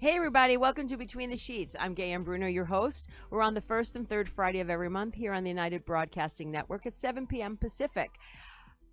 Hey, everybody, welcome to Between the Sheets. I'm Gay and Bruno, your host. We're on the first and third Friday of every month here on the United Broadcasting Network at 7 p.m. Pacific.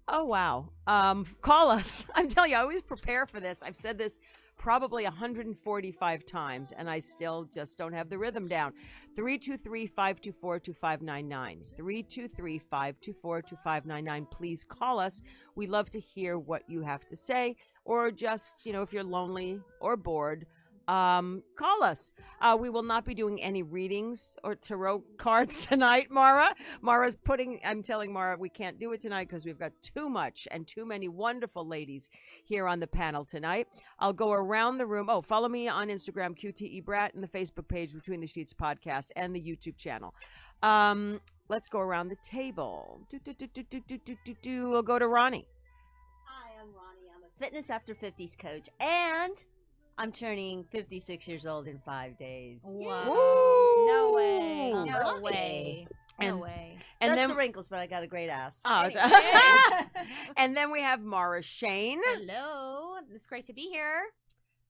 Oh, wow. Um, call us. I'm telling you, I always prepare for this. I've said this probably 145 times, and I still just don't have the rhythm down. 323 524 2599. 323 524 2599. Please call us. We love to hear what you have to say, or just, you know, if you're lonely or bored um, call us. Uh, we will not be doing any readings or tarot cards tonight, Mara. Mara's putting, I'm telling Mara, we can't do it tonight because we've got too much and too many wonderful ladies here on the panel tonight. I'll go around the room. Oh, follow me on Instagram, QTE Brat, and the Facebook page, Between the Sheets Podcast, and the YouTube channel. Um, let's go around the table. Do, do, do, do, do, do, do, do. We'll go to Ronnie. Hi, I'm Ronnie. I'm a fitness after 50s coach and I'm turning 56 years old in five days. Wow. Woo! No way. I'm No lucky. way. No way. And Just then, the wrinkles, but I got a great ass. oh, and then we have Mara Shane. Hello. It's great to be here.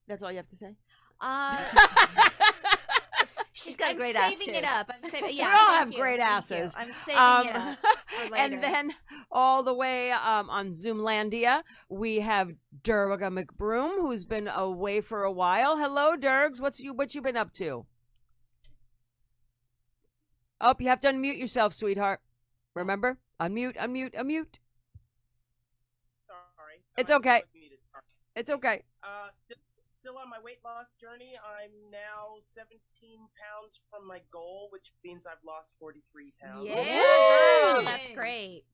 That's all you have to say. Uh, She's got I'm a great saving ass too. it up. I'm saving. Yeah, we all have you, great asses. I'm saving Um, it up. For and then all the way um, on Zoomlandia, we have Durga McBroom, who's been away for a while. Hello, Durgs. What's you what you been up to? Oh, you have to unmute yourself, sweetheart. Remember? Unmute, unmute, unmute. Sorry. It's I okay. was muted, sorry. It's okay. Uh, st- still on my weight loss journey. I'm now 17 pounds from my goal, which means I've lost 43 pounds. yeah, girl, that's great.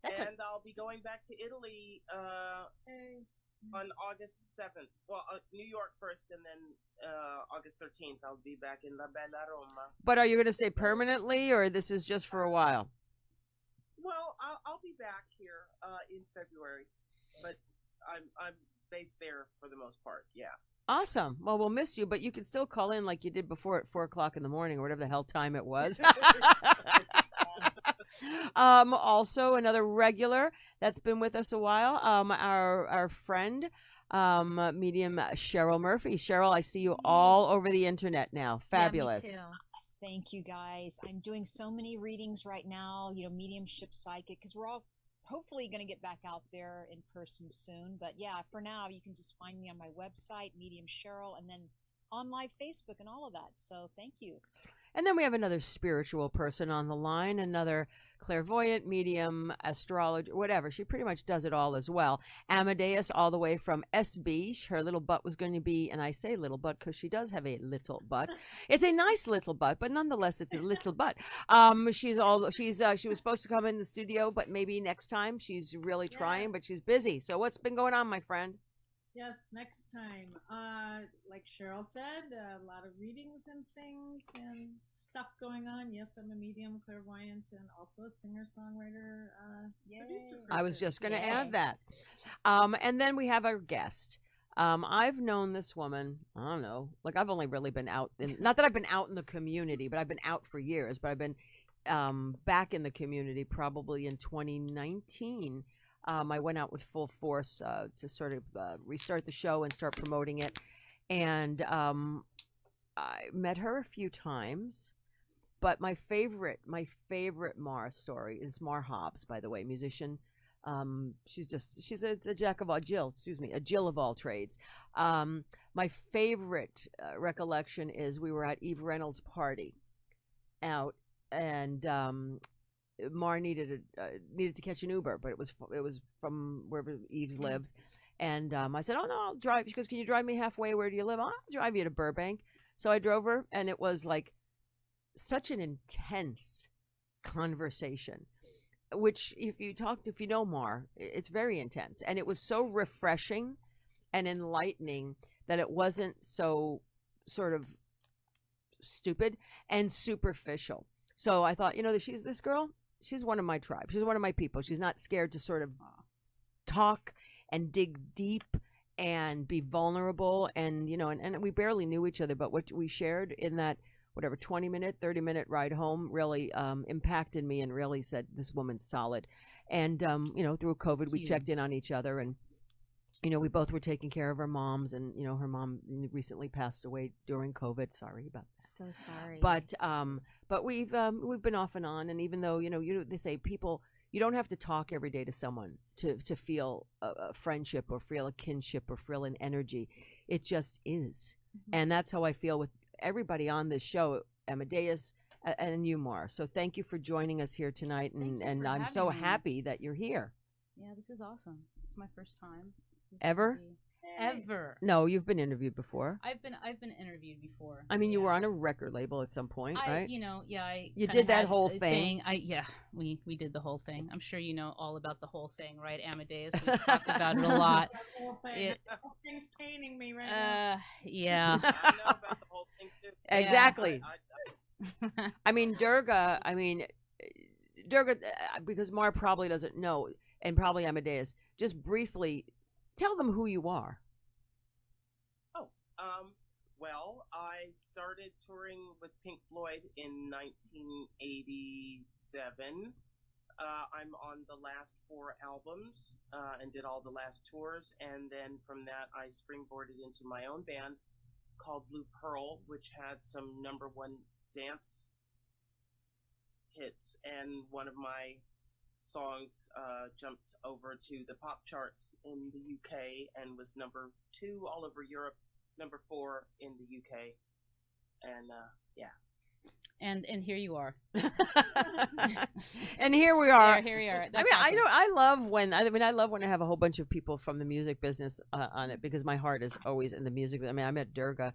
That's a and I'll be going back to Italy uh, on August 7th. Well, uh, New York first, and then uh, August 13th, I'll be back in La Bella Roma. But are you going to stay permanently, or this is just for a while? Well, I'll, I'll be back here uh, in February, but I'm I'm based there for the most part. Yeah. Awesome. Well, we'll miss you, but you can still call in like you did before at four o'clock in the morning or whatever the hell time it was. um, also, another regular that's been with us a while, um, our our friend, um, medium Cheryl Murphy. Cheryl, I see you all over the internet now. Fabulous. Yeah, me too. Thank you guys. I'm doing so many readings right now, you know, mediumship psychic, because we're all hopefully going to get back out there in person soon. But yeah, for now, you can just find me on my website, Medium Cheryl, and then on live Facebook and all of that. So thank you. And then we have another spiritual person on the line, another clairvoyant, medium, astrologer, whatever. She pretty much does it all as well. Amadeus, all the way from SB. Her little butt was going to be, and I say little butt because she does have a little butt. It's a nice little butt, but nonetheless, it's a little butt. Um, she's all she's uh, she was supposed to come in the studio, but maybe next time. She's really trying, but she's busy. So what's been going on, my friend? Yes, next time. Uh, like Cheryl said, a lot of readings and things and stuff going on. Yes, I'm a medium, clairvoyant, and also a singer songwriter. Uh, producer. I was just going to Yay. add that. Um, and then we have our guest. Um, I've known this woman, I don't know, like I've only really been out in, not that I've been out in the community, but I've been out for years, but I've been um, back in the community probably in 2019. Um, I went out with full force uh, to sort of uh, restart the show and start promoting it. And um, I met her a few times. But my favorite, my favorite Mara story is Mar Hobbs, by the way, musician. Um, she's just she's a, a jack of all Jill, excuse me, a Jill of all trades. Um, my favorite uh, recollection is we were at Eve Reynolds' party out, and um, Mar needed a, uh, needed to catch an Uber, but it was it was from wherever Eve lived, and um, I said, "Oh no, I'll drive." She goes, "Can you drive me halfway? Where do you live?" "Oh, I'll drive you to Burbank. So I drove her, and it was like such an intense conversation which if you talked if you know mar it's very intense and it was so refreshing and enlightening that it wasn't so sort of stupid and superficial so i thought you know that she's this girl she's one of my tribe. She's one of my people. She's not scared to sort of talk and dig deep and be vulnerable and you know and, and we barely knew each other but what we shared in that whatever 20 minute 30 minute ride home really um, impacted me and really said this woman's solid. And um, you know through covid we checked in on each other and you know, we both were taking care of our moms, and you know, her mom recently passed away during COVID. Sorry about that. So sorry. But um, but we've um, we've been off and on, and even though you know, you they say people, you don't have to talk every day to someone to to feel a, a friendship or feel a kinship or feel an energy. It just is, Mm-hmm. and that's how I feel with everybody on this show, Amadeus and you, Mar. So thank you for joining us here tonight, and and I'm so me. happy that you're here. Yeah, this is awesome. It's my first time. This Ever? Ever. No, you've been interviewed before. I've been I've been interviewed before. I mean, you yeah. were on a record label at some point, I, right? you know, yeah, I You did that whole a thing. I yeah, we we did the whole thing. I'm sure you know all about the whole thing, right, Amadeus? We talked about it a lot. That whole thing, It- thing's paining me right now. Uh, yeah. I know about the whole thing too. Exactly. I, I, I mean, Durga. I mean, Durga, uh, because Mar probably doesn't know, and probably Amadeus. Just briefly, tell them who you are. Um, well, I started touring with Pink Floyd in 1987. Uh, I'm on the last four albums uh, and did all the last tours, and then from that I springboarded into my own band called Blue Pearl, which had some number one dance hits, and one of my songs uh, jumped over to the pop charts in the UK and was number two all over Europe number four in the UK. And uh, yeah, and and here you are. and here we are. There, here we are. I That's mean, I awesome. know I love when I mean I love when I have a whole bunch of people from the music business uh, on it because my heart is always in the music. I mean, I met Durga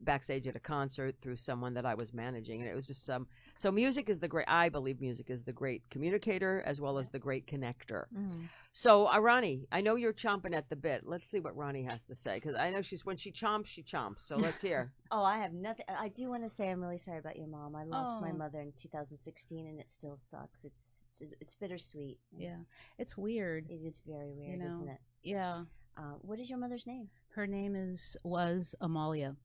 backstage at a concert through someone that I was managing, and it was just um. So music is the great. I believe music is the great communicator as well as the great connector. Mm. So, uh, Ronnie, I know you're chomping at the bit. Let's see what Ronnie has to say because I know she's when she chomps, she chomps. So let's hear. Oh, I have nothing. I do want to say I'm really sorry about your mom. I lost my Oh. mother in 2016, and it still sucks. It's it's it's bittersweet. Yeah, it's weird. It is very weird, know, isn't it? Yeah, Uh, what is your mother's name? her name is was Amalia.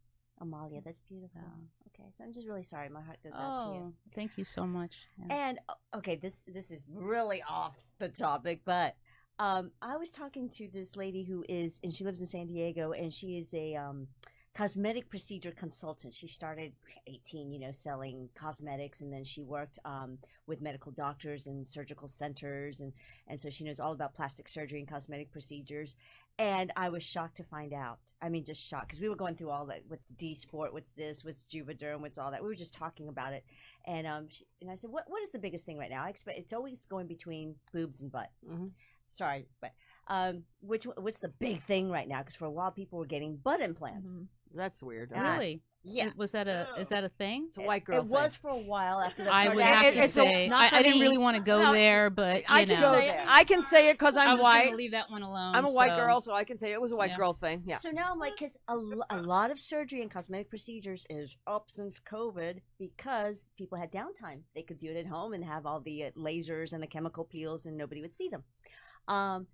Amalia. That's beautiful. Yeah. Okay, so I'm just really sorry. My heart goes out to you. Oh, thank you so much. Yeah. And okay, this this is really off the topic, but um, I was talking to this lady who is, and she lives in San Diego, and she is a um, cosmetic procedure consultant. She started 18, you know, selling cosmetics, and then she worked um, with medical doctors and surgical centers, and and so she knows all about plastic surgery and cosmetic procedures. And I was shocked to find out. I mean, just shocked because we were going through all that. What's Dysport? What's this? What's Juvederm? What's all that? We were just talking about it, and um, she, and I said, "What what is the biggest thing right now?" I expect it's always going between boobs and butt. Mhm. Sorry, but um, which what's the big thing right now? Because for a while people were getting butt implants. That's weird. Really? Yeah, Was that a is that a thing? It's a white girl. it was for a while after the I would have It- to it's say not I, didn't really want to go No, there, but I can know, say it. I can say it because I I'm was white. gonna leave that one alone. I'm a white so- girl, so I can say it was a white Yeah. girl thing. Yeah. So now I'm like, because a, a lot of surgery and cosmetic procedures is up since COVID because people had downtime. They could do it at home and have all the uh, lasers and the chemical peels, and nobody would see them. Um,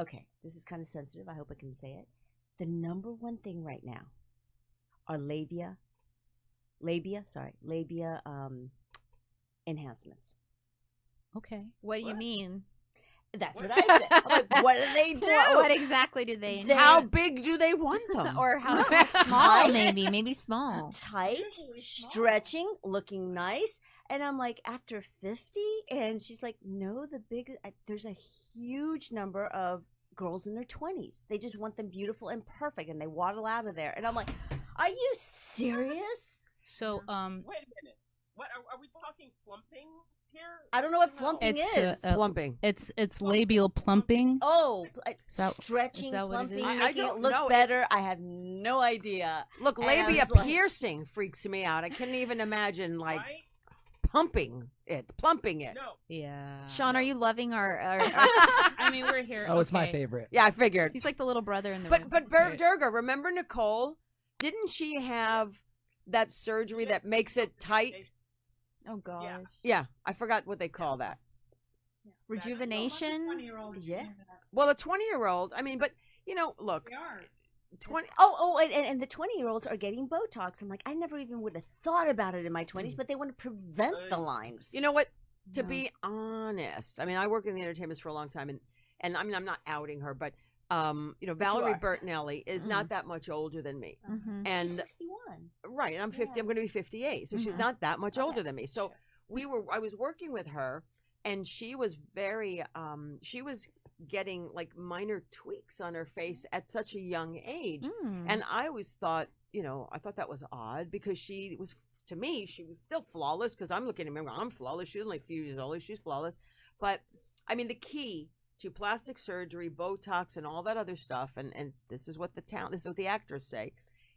okay, this is kind of sensitive. I hope I can say it. The number one thing right now are labia, labia. Sorry, labia um, enhancements. Okay. What do you What? mean? That's what I said. I'm like, what do they do? What, what exactly do they? They- How big do they want them? or how small? Maybe, maybe small. tight, small. stretching, looking nice. And I'm like, after 50? And she's like, no, the big, uh, there's a huge number of girls in their 20s. They just want them beautiful and perfect and they waddle out of there. And I'm like, are you serious? So um, wait a minute. What are, are we talking plumping here? I don't know what No. flumping It's, is. uh, Plumping. it's it's labial plumping. oh, uh, that- stretching, is it plumping, is? I- I making it don't look know. better. I have no idea. Look, And labia was like- piercing freaks me out. I couldn't even imagine like right? pumping it, plumping it. No. Yeah. Sean, are you loving our? our, our I mean, we're here. Oh, it's my favorite. Yeah, I figured. he's like the little brother in the But room. but Ber- Yeah. Durga, remember Nicole? Didn't she have that surgery that makes it tight? oh gosh, Yeah. Yeah, I forgot what they call that. rejuvenation. Yeah. Well, a 20 year old, I mean, but you know, look, They are. 20 Oh, oh, and, and, and the 20 year olds are getting Botox. I'm like, I never even would have thought about it in my 20s, mm. but they want to prevent the lines. You know what? To No. be honest, I mean, I worked in the entertainment for a long time, and and I mean, I'm not outing her, but um, you know, But you Valerie are. Bertinelli is not that much older than me. Mhm. And She's 61. right, and I'm 50, Yeah. I'm going to be 58. So she's Mhm. not that much Okay. older than me. So we were I was working with her and she was very um she was getting like minor tweaks on her face at such a young age. Mm. And I always thought, you know, I thought that was odd because she was, to me, she was still flawless because I'm looking at me, I'm flawless. She's only a few years older. She's flawless. But I mean, the key to plastic surgery, Botox, and all that other stuff, and, and this is what the town, this is what the actors say,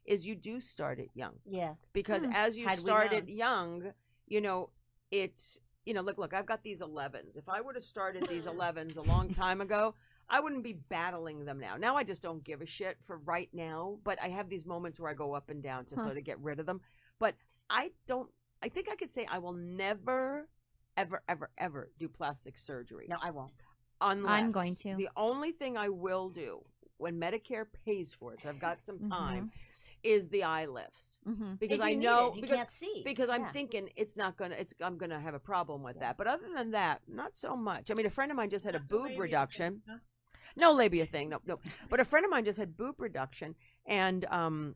is you do start it young Yeah. because Hmm. as you Had we started young, you know, it's you know, look, look, I've got these 11s. If I would have started these 11s a long time ago, I wouldn't be battling them now. Now I just don't give a shit for right now, but I have these moments where I go up and down to Huh. sort of get rid of them. But I don't I think I could say I will never ever ever ever do plastic surgery. No, I won't. Unless I'm going to. The only thing I will do when Medicare pays for it, so I've got some Mhm. time, is the eye lifts hmm because If I you need know it, you because can't see. because I'm Yeah. thinking it's not gonna it's I'm gonna have a problem with Yeah. that. But other than that, not so much. I mean, a friend of mine just had a Not the boob labia reduction. thing, huh? No labia thing, no, no. But a friend of mine just had boob reduction, and um,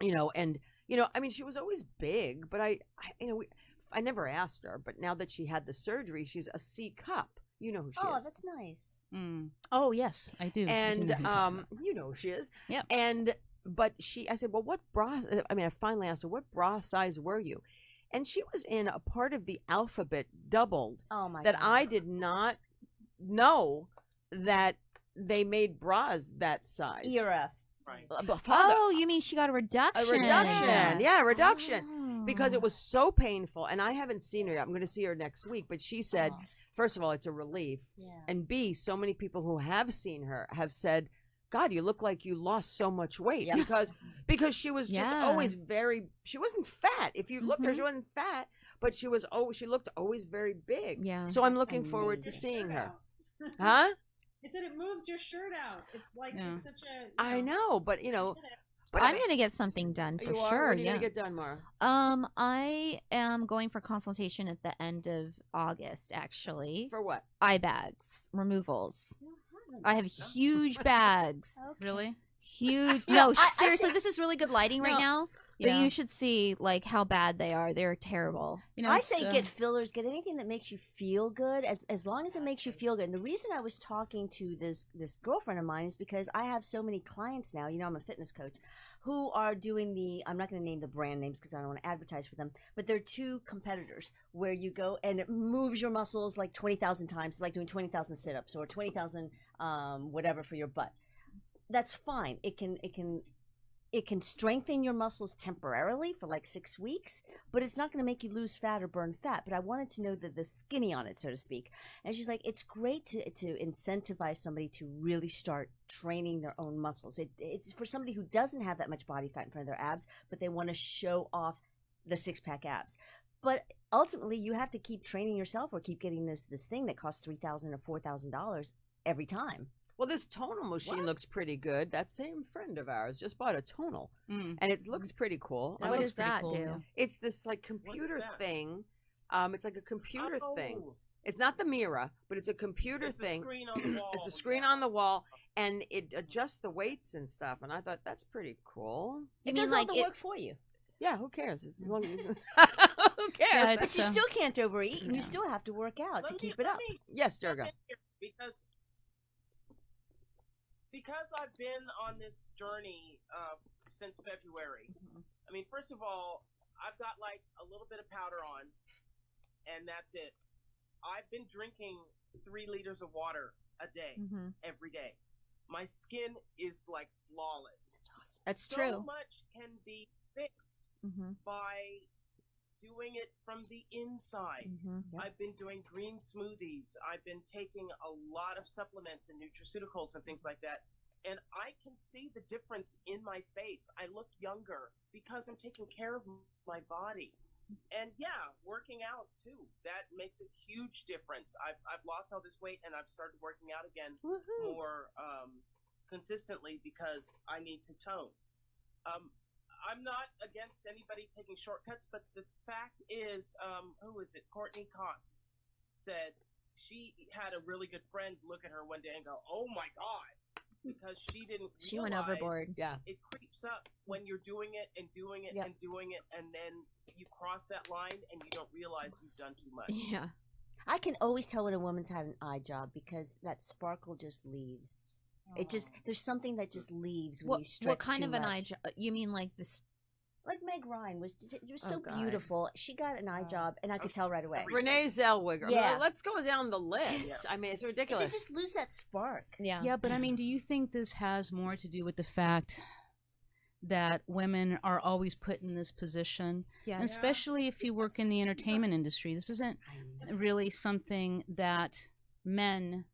you know, and you know, I mean, she was always big, but I, I you know, we, I never asked her. But now that she had the surgery, she's a C cup. You know who she is. Oh, is. that's nice. Mm. Oh yes, I do. I do and you're um, you know who she is. Yep. And but she, I said, well, what bra? I mean, I finally asked her, what bra size were you? And she was in a part of the alphabet doubled Oh my that God. I did not know that they made bras that size. ERF. Right. Uh, but father- Oh, you mean she got a reduction? a reduction? reduction. Yeah, a reduction. Because Oh. it was so painful, and I haven't seen her. I'm going to see her next week. But she said, Oh, first of all, it's a relief, yeah. and B, so many people who have seen her have said, "God, you look like you lost so much weight Yeah. because because she was just Yeah. always very. She wasn't fat. If you looked at her, Mhm. she wasn't fat, but she was oh, she looked always very big. Yeah. So I'm That's looking forward to seeing her. Huh? I said it moves your shirt out. It's like Yeah. it's such a. you I know, but you know, but I'm gonna get something done for you are. sure. When are you yeah. gonna get done, Mara? Um, I am going for consultation at the end of August. Actually, For what? eye bags removals. I have huge bags. Okay. really? Huge. You know, no, I- I seriously, say- this is really good lighting right now. Yeah. But you should see like how bad they are. They're terrible. you know, I say uh, get fillers, get anything that makes you feel good, as as long as it makes you feel good. And the reason I was talking to this this girlfriend of mine is because I have so many clients now. You know, I'm a fitness coach, who are doing the. I'm not going to name the brand names because I don't want to advertise for them. But they're two competitors where you go and it moves your muscles like twenty thousand times, It's like doing twenty thousand sit ups or twenty thousand um, whatever for your butt. That's fine. It can it can it can strengthen your muscles temporarily for like six weeks, but it's not going to make you lose fat or burn fat. But I wanted to know the, the skinny on it, so to speak. And she's like, it's great to, to incentivize somebody to really start training their own muscles. It, it's for somebody who doesn't have that much body fat in front of their abs, but they want to show off the six pack abs. But ultimately, you have to keep training yourself or keep getting this this thing that costs three thousand or four thousand dollars every time. Well, this tonal machine What? looks pretty good. That same friend of ours just bought a tonal, mm. and it looks pretty cool. That what does that cool, do? It's this like computer thing. Um, it's like a computer thing. Oh, It's not the mirror, but it's a computer it's a thing. screen on the wall. It's a screen on the wall, and it adjusts the weights and stuff. And I thought that's pretty cool. You It mean does like all the it- work for you, Yeah, who cares? It's who cares? Yeah, but It's, you uh, still can't overeat, and yeah. you still have to work out Let to me- keep it up. me yes, jump Durga. Because because I've been on this journey uh, since February. I mean, first of all, I've got like a little bit of powder on, and that's it. I've been drinking three liters of water a day Mhm. every day. My skin is like flawless. That's awesome. so true. So much can be fixed Mm-hmm. by doing it from the inside. Mm-hmm. I've been doing green smoothies. I've been taking a lot of supplements and nutraceuticals and things like that. And I can see the difference in my face. I look younger because I'm taking care of my body. And yeah, working out too. That makes a huge difference. I've, I've lost all this weight and I've started working out again more um, consistently because I need to tone. Um, I'm not against anybody taking shortcuts, but the fact is, um, who is it? Courteney Cox said she had a really good friend look at her one day and go, "Oh my god, because she didn't. She went overboard. Yeah. It creeps up when you're doing it and doing it Yep. and doing it, and then you cross that line and you don't realize you've done too much. Yeah. I can always tell when a woman's had an eye job because that sparkle just leaves. It just there's something that just leaves when What, you stretch what kind too of an eye much. job? You mean like this? Like Meg Ryan was just, it was Oh, so God. beautiful. She got an eye Oh. job, and I could tell right away. Renee Zellweger. Yeah. Let's go down the list. I mean, it's ridiculous. They ridiculous. just lose that spark. Yeah. Yeah, but I mean, do you think this has more to do with the fact that women are always put in this position, Yeah. and especially if you work in the entertainment industry? This isn't really something that men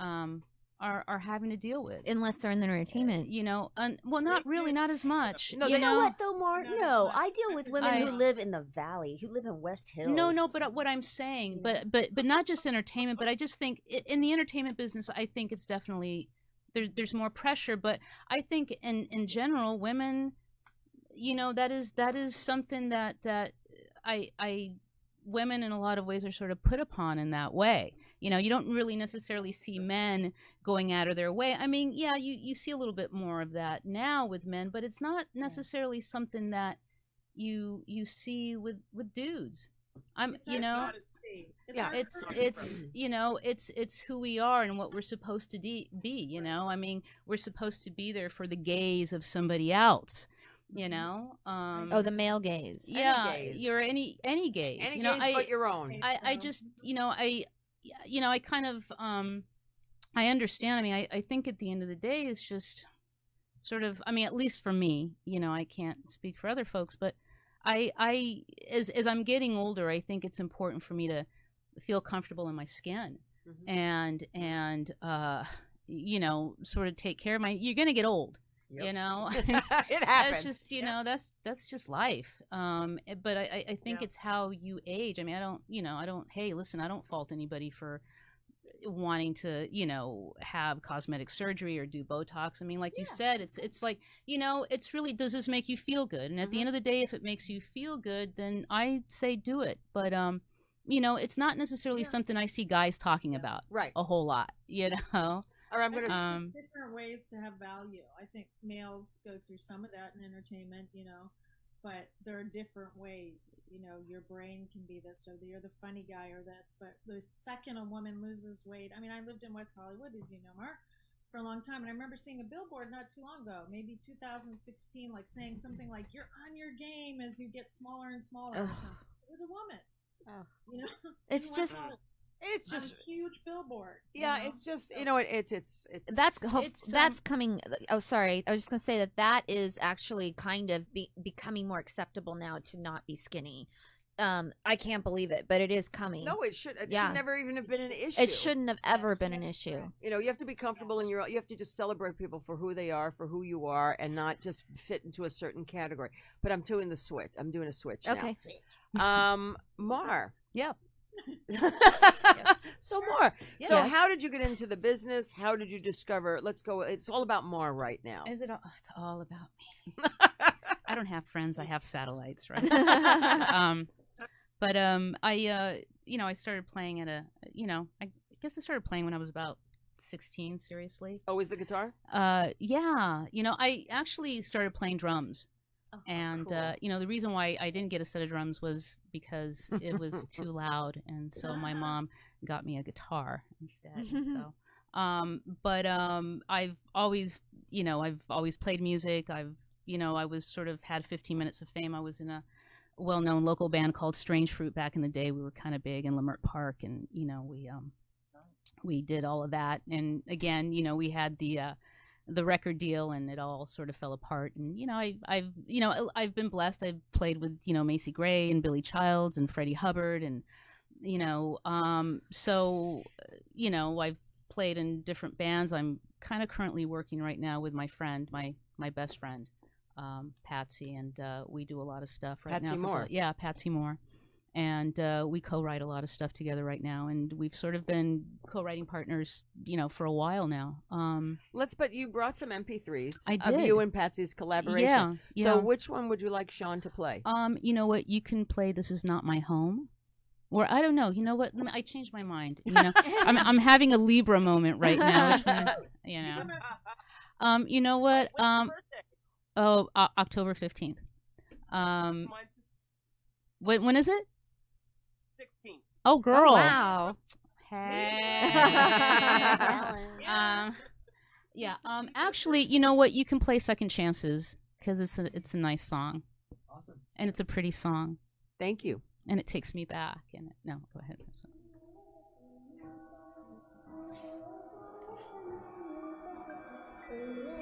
um, are are having to deal with. Unless they're in the entertainment. You know, un- well, not really, not as much. No, you they- You know what though, Mark? No, No, I deal with women who live in the valley, who live in West Hills. No, no, but what I'm saying, but but but not just entertainment, but I just think in the entertainment business, I think it's definitely there, there's more pressure. But I think in in general, women, you know, that is that is something that that I I women in a lot of ways are sort of put upon in that way. You know, you don't really necessarily see men going out of their way. I mean, yeah, you you see a little bit more of that now with men, but it's not necessarily something that you you see with with dudes. I'm It's you know It's Yeah. it's it's you know it's it's who we are and what we're supposed to de- be you know i mean we're supposed to be there for the gaze of somebody else you know um Oh, the male gaze. Any yeah gaze. you're any any gaze Any you know gaze i but your own. I, I just you know I you know I kind of um I understand I mean I, I think at the end of the day it's just sort of I mean at least for me you know I can't speak for other folks but I I as as I'm getting older I think it's important for me to feel comfortable in my skin Mhm. and and uh you know sort of take care of my you're gonna get old Yep. you know it happens. that's just you know that's that's just life um but i i I think Yeah. it's how you age i mean i don't you know i don't hey listen i don't fault anybody for wanting to you know have cosmetic surgery or do botox i mean like you said it's it's like you know it's really does this make you feel good and at the Mhm. end of the day if it makes you feel good then i say do it but um you know it's not necessarily Yeah. something i see guys talking about right. a whole lot you know Or I'm gonna. There's Um, different ways to have value. I think males go through some of that in entertainment, you know, but there are different ways. You know, your brain can be this, or you're the funny guy, or this. But the second a woman loses weight, I mean, I lived in West Hollywood, as you know, Mark, for a long time, and I remember seeing a billboard not too long ago, maybe 2016, like saying something like "You're on your game as you get smaller and smaller." or Ugh. something. It was a woman. Ugh. You know, It's in just Hollywood, it's just. a huge billboard. you Yeah, know? it's just. You know, it, it's it's it's. that's hope, It's, um, that's coming oh sorry i was just going to say that that is actually kind of be, becoming more acceptable now to not be skinny um i can't believe it but it is coming no, it should. It Yeah. should never even have been an issue. it shouldn't have ever Yes, been an issue. You know, you have to be comfortable in your. You have to just celebrate people for who they are, for who you are, and not just fit into a certain category. But I'm doing the switch. I'm doing a switch. now. okay Um, Mar. Yeah. So Mar. So how did you get into the business? How did you discover? Let's go. It's all about Mar right now. Is it? All, it's all about me. I don't have friends. I have satellites, right? um, but um, I uh, you know, I started playing at a, you know, I guess I started playing when I was about sixteen. Seriously. Always the guitar. Uh, yeah. You know, I actually started playing drums. Oh, And cool. uh, you know the reason why I didn't get a set of drums was because it was too loud, and so my mom got me a guitar instead. so, um, but um, I've always, you know, I've always played music. I've, you know, I was sort of had 15 minutes of fame. I was in a well-known local band called Strange Fruit back in the day. We were kind of big in Leimert Park, and you know, we um, we did all of that. And again, you know, we had the uh, the record deal and it all sort of fell apart. And you know I, i've you know i've been blessed. I've played with you know macy gray and billy childs and freddie hubbard and you know um so you know i've played in different bands. I'm kind of currently working right now with my friend my my best friend um patsy and uh we do a lot of stuff right Patsy now for Moore. yeah patsy moore and uh, we co-write a lot of stuff together right now and we've sort of been co-writing partners you know for a while now um Let's. But you brought some MP3s I of did. you and Patsy's collaboration. Yeah, yeah. So which one would you like Sean to play? Um, you know what? You can play "This Is Not My Home," or I don't know. You know what? Let me- I changed my mind. You know, I'm I'm having a Libra moment right now. Which one, you know, Um, you know what? Um, oh, o- October fifteenth. Um, when when is it? The 16th. Oh, girl. wow. Hey. Ellen. um, yeah. Um, actually, you know what? You can play Second Chances because it's a it's a nice song Awesome. and it's a pretty song Thank you. and it takes me back. And no, go ahead. counterclockwise.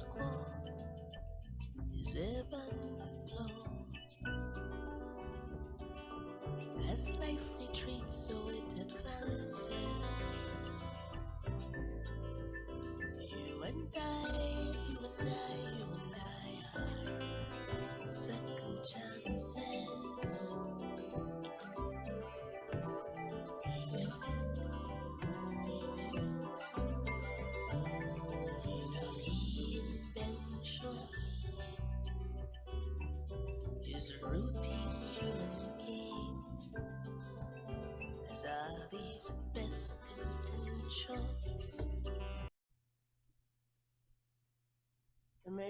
Quo is ebb and flow. As life retreats, so it advances. You and I, you and I, you and I are second chances.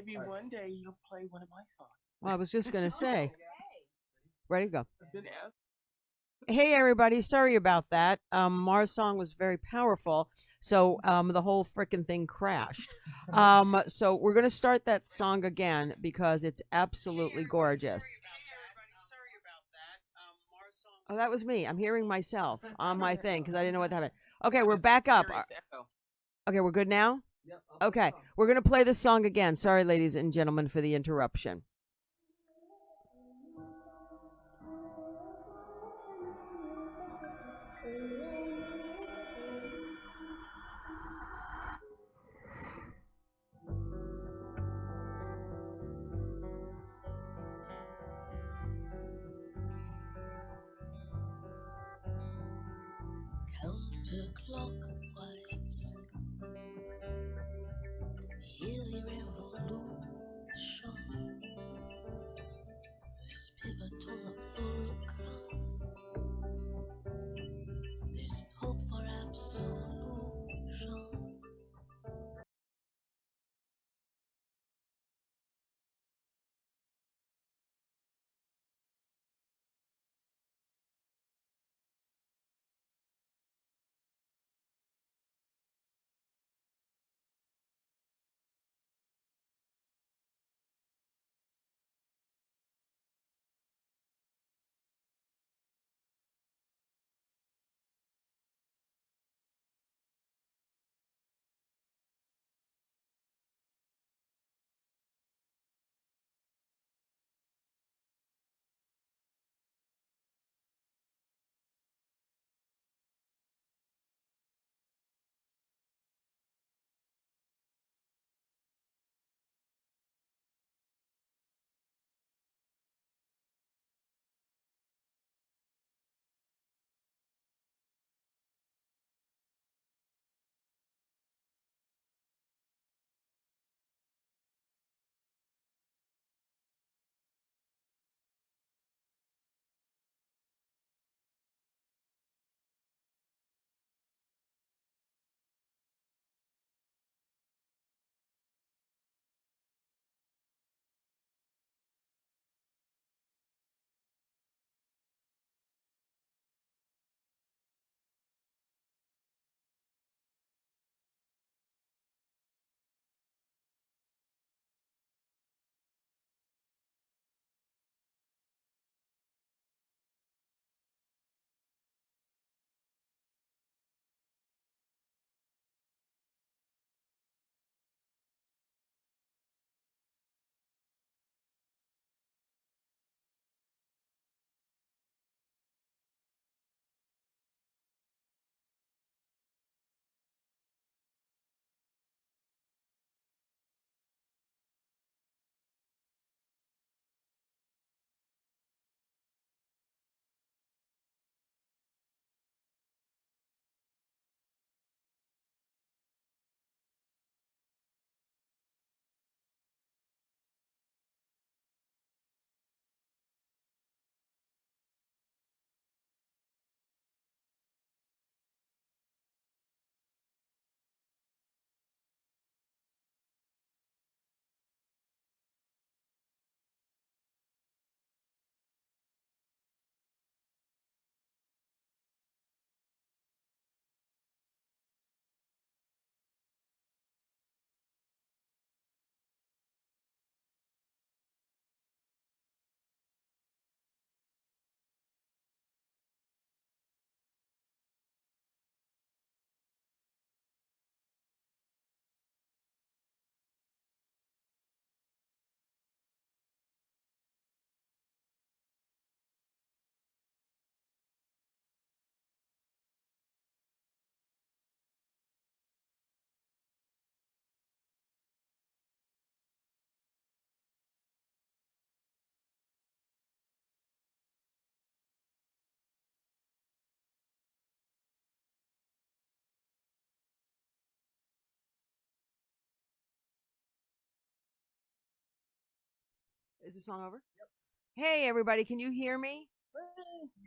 Maybe Alright. one day you'll play one of my songs. Well, I was just gonna say. Ready to go. I've been asked. Hey everybody, sorry about that. Um, Mars song was very powerful, so um, the whole frickin' thing crashed. Um, so we're gonna start that song again because it's absolutely gorgeous. Oh, that was me. I'm hearing myself on my thing because I didn't know what happened. Okay, we're back up. Okay, we're good now. Okay, put it on. we're gonna play this song again. Sorry, ladies and gentlemen, for the interruption. Is the song over? Yep. Hey, everybody, can you hear me?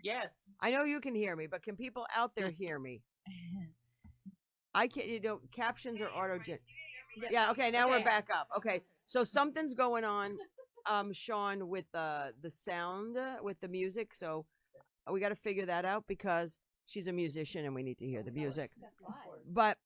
Yes. I know you can hear me, but can people out there hear me? I can't. You know, captions are auto gen. Yeah. Okay. Now we're back up. Okay. So something's going on, um, Sean, with uh, the sound, uh, with the music. So we got to figure that out because she's a musician and we need to hear the music. But,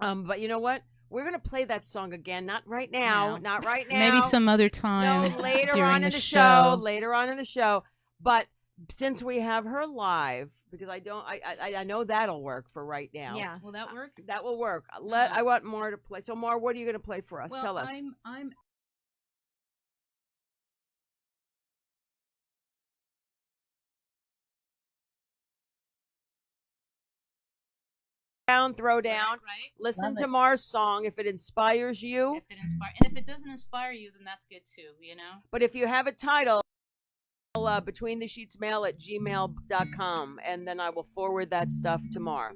um, but you know what? We're gonna play that song again. Not right now. No. Not right now. Maybe some other time. No, later on in the show. show. Later on in the show. But since we have her live, because I don't, I, I, I know that'll work for right now. Yeah. Will that work? That will work. Let Uh-huh. I want Mar to play. So Mar, what are you going to play for us? Well, Tell us. I'm I'm Down, throw down. right. Listen Love to it. Mar's song if it inspires you. If it inspire and if it doesn't inspire you, then that's good too. You know. But if you have a title, uh, between the sheets mail at gmail.com and then I will forward that stuff to Mar.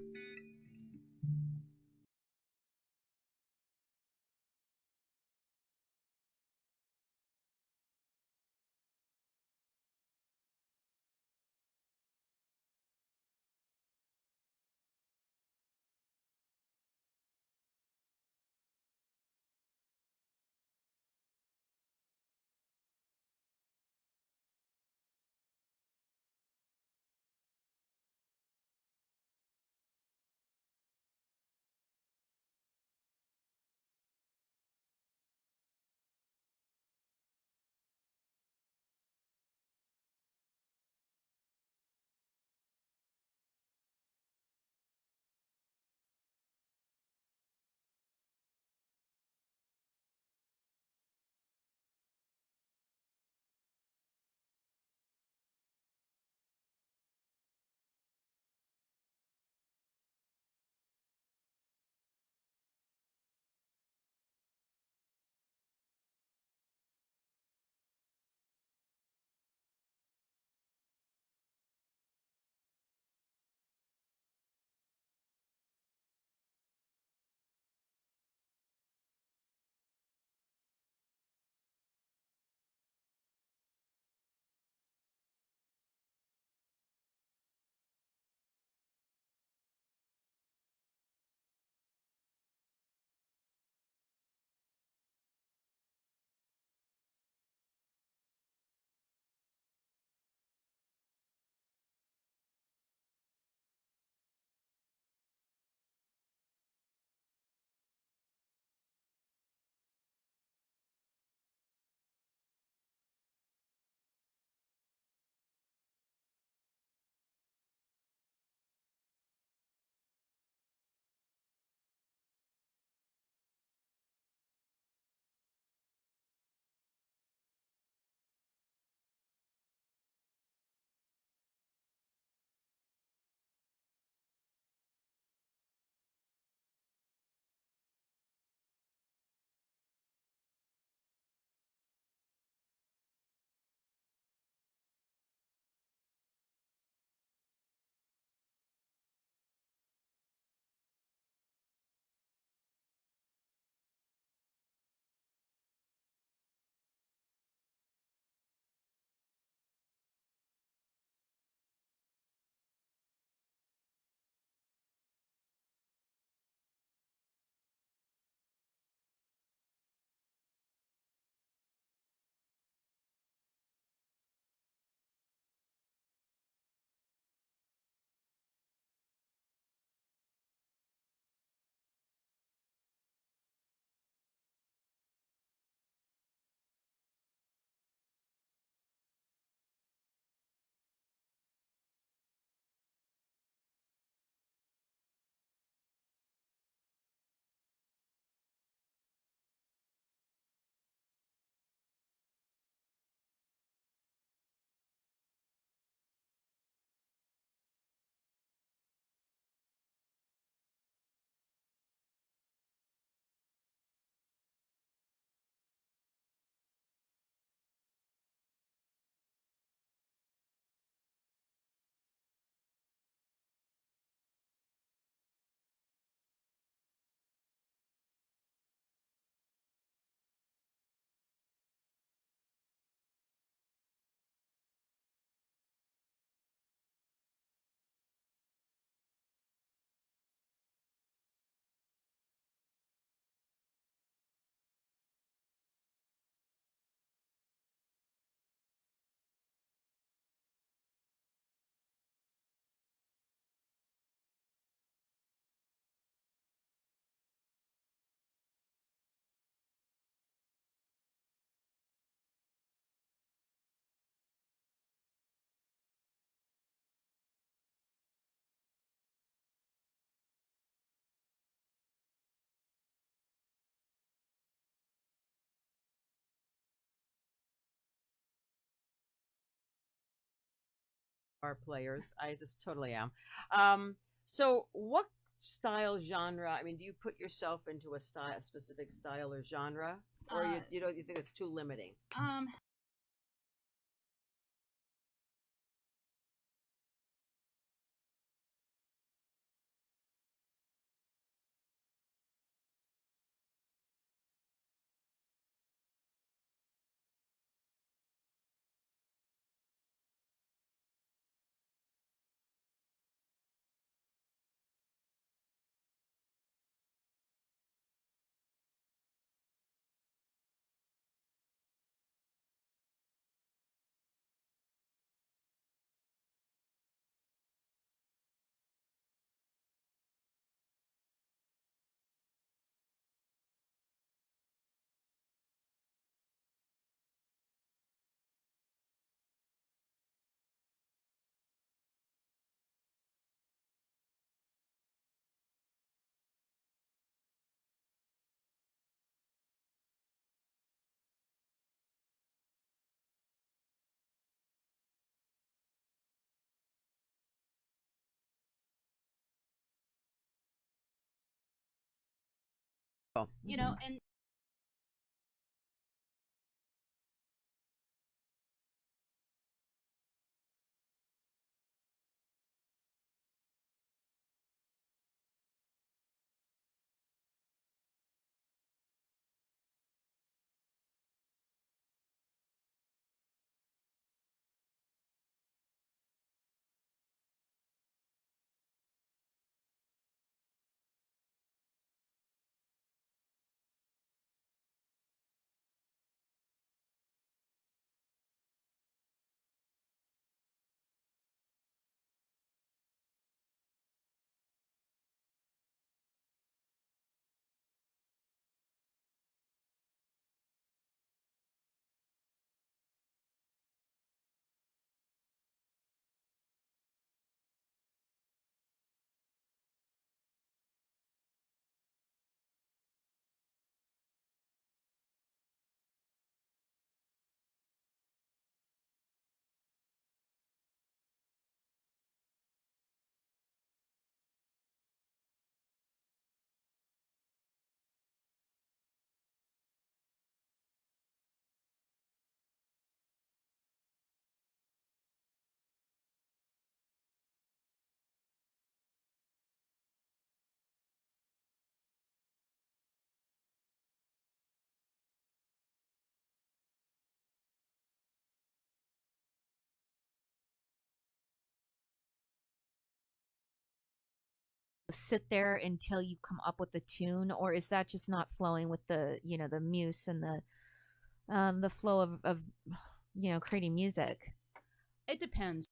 Are players. I just totally am. Um, so what style genre? I mean, do you put yourself into a style, a specific style or genre, or you Uh, you don't you think it's too limiting? Um, you know, mm-hmm. and sit there until you come up with a tune or is that just not flowing with the you know the muse and the um the flow of, of you know creating music it depends.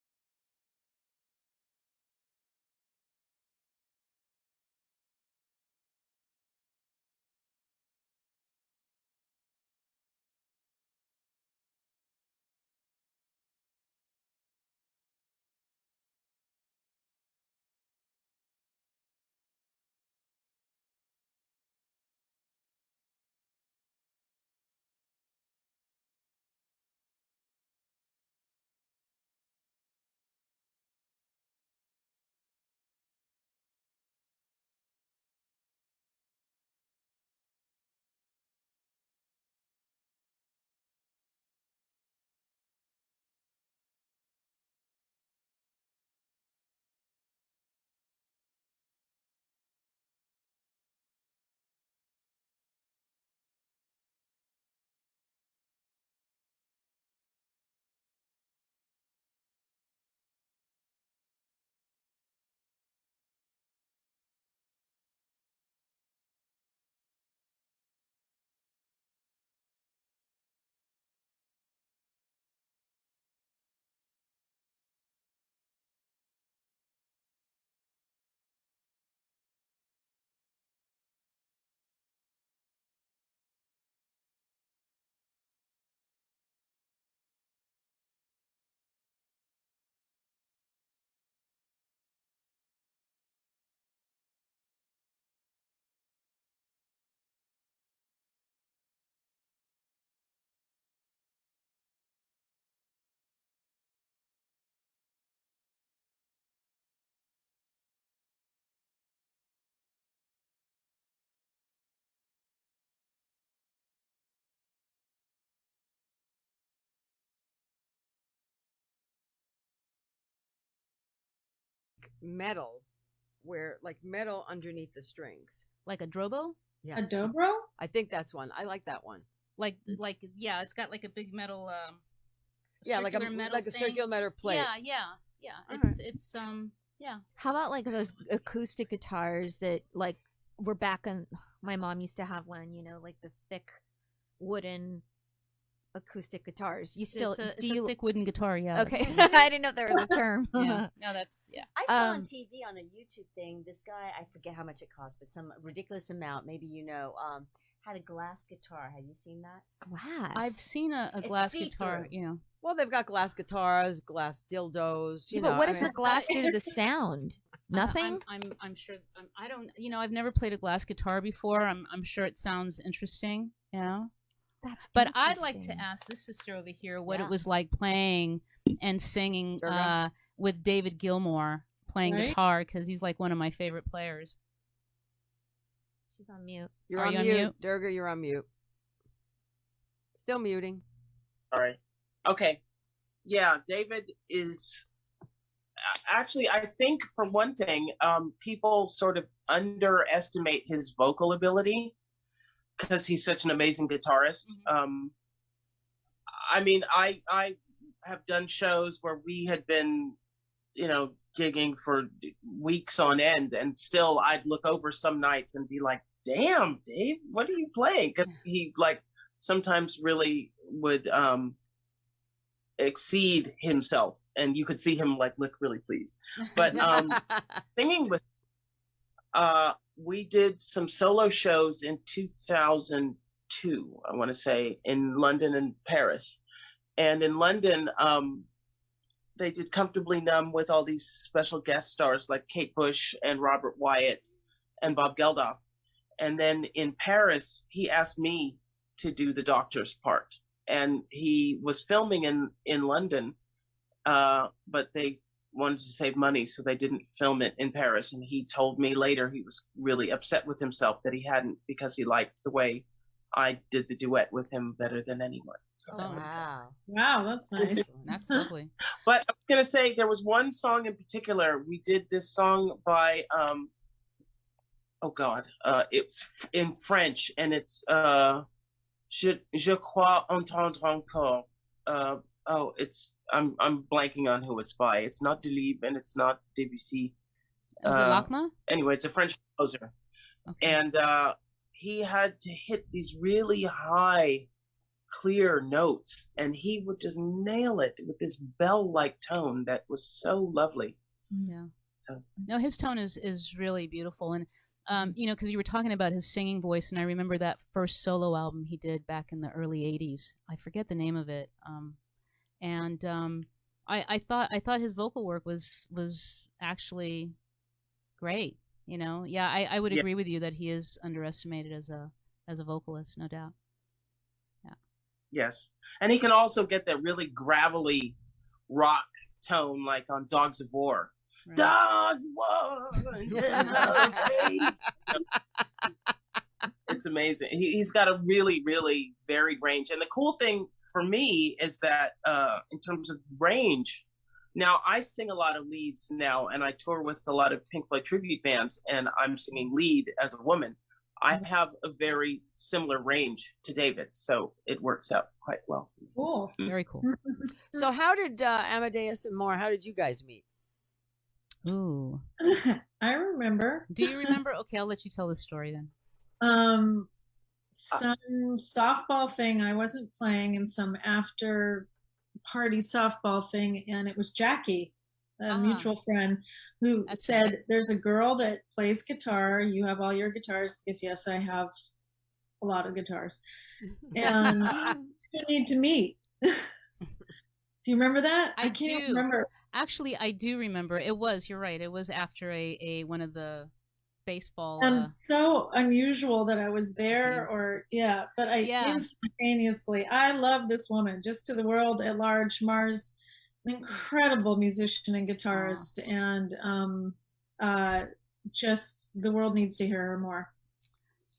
Metal, where like metal underneath the strings. Like a drobo? Yeah, A dobro? I think that's one. I like that one. Like like yeah, it's got like a big metal um Yeah, like a metal like a thing. circular metal plate. Yeah, yeah, yeah. All It's it's um yeah. How about like those acoustic guitars that like were back in My mom used to have one. You know, like the thick wooden acoustic guitars. You still it's a, it's do a you? thick wooden guitar, yeah. okay, I didn't know there was a term. yeah. No, that's yeah. I saw on Um, TV on a YouTube thing. This guy, I forget how much it cost, but some ridiculous amount. Maybe you know. Um, had a glass guitar. Have you seen that? Glass. I've seen a, a glass guitar, see-through. you know. Well, they've got glass guitars, glass dildos. You Yeah, but what I does mean- the glass do to the sound? I- Nothing. I'm, I'm I'm sure I'm, I don't you know I've never played a glass guitar before. I'm I'm sure it sounds interesting, you know. That's But I'd like to ask this sister over here what Yeah. it was like playing and singing uh, with David Gilmour playing Right. guitar because he's like one of my favorite players. She's on mute. You're Are on you on mute. mute? Durga, you're on mute. Still muting. Sorry. Okay. Yeah, David is actually. I think for one thing, um, people sort of underestimate his vocal ability because he's such an amazing guitarist. Um, I mean, I I have done shows where we had been, you know, gigging for weeks on end, and still I'd look over some nights and be like, "Damn, Dave, what are you playing?" Because he like sometimes really would um exceed himself and you could see him like look really pleased but um singing with uh we did some solo shows in 2002 i want to say in london and paris. And in london um they did comfortably numb with all these special guest stars like kate bush and robert wyatt and bob geldof. And then in paris he asked me to do the doctor's part. And he was filming in in london uh but they wanted to save money, so they didn't film it in Paris. And he told me later he was really upset with himself that he hadn't because he liked the way I did the duet with him better than anyone. So that Oh, was wow. Wow, that's nice. That's lovely. but I was gonna say there was one song in particular. We did this song by um oh god, uh it's in French and it's uh Je, je crois entendre encore. Uh oh it's I'm I'm blanking on who it's by. It's not Delibes and it's not Debussy. Uh, it Lakmé? Anyway, it's a French composer. Okay. And uh he had to hit these really high clear notes and he would just nail it with this bell like tone that was so lovely Yeah. So- No, his tone is is really beautiful, and um, you know, because you were talking about his singing voice, and I remember that first solo album he did back in the early '80s. I forget the name of it, um, and um, I, I thought I thought his vocal work was was actually great. You know, yeah, I, I would Yeah. agree with you that he is underestimated as a as a vocalist, no doubt. Yeah. Yes and he can also get that really gravelly rock tone like on dogs of war Right. dogs of war it's amazing he, he's got a really really varied range and the cool thing for me is that uh in terms of range now i sing a lot of leads now and i tour with a lot of pink floyd tribute bands and i'm singing lead as a woman i have a very similar range to david so it works out quite well Cool. Very cool. So how did uh, Amadeus and Moore? How did you guys meet? Ooh, I remember. do you remember? Okay, I'll let you tell the story then. Um, some softball thing I wasn't playing, and some after party softball thing, and it was Jackie, a Ah. mutual friend, who That's said, "There's a girl that plays guitar. You have all your guitars because yes, I have a lot of guitars, and you need to meet." Do you remember that? I can't do. remember. Actually, I do remember. It was. You're right. It was after a, a one of the baseball. and Uh, so unusual that I was there or yeah, but I Yeah. instantaneously I love this woman just to the world at large. Mars, an incredible musician and guitarist, and um, uh, just the world needs to hear her more.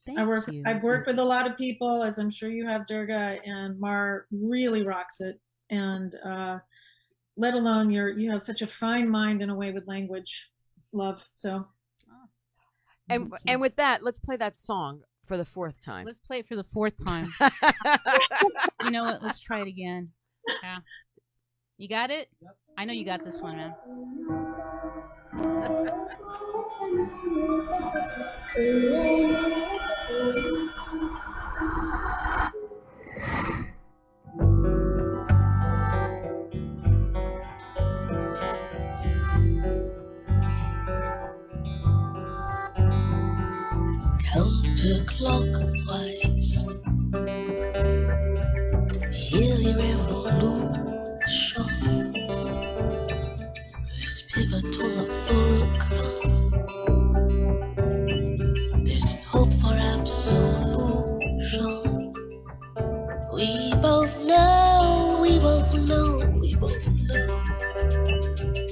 thank I work you. I've worked with a lot of people, as I'm sure you have, Durga, and Mar really rocks it. And uh, let alone you're you have such a fine mind and a way with language love. So And and with that, let's play that song for the fourth time. Let's play it for the fourth time. you know what? Let's try it again. Yeah. You got it? I know you got this one, man. counterclockwise. Yearly revolution. This pivot on a fulcrum. There's hope for absolution. We both know, we both know, we both know.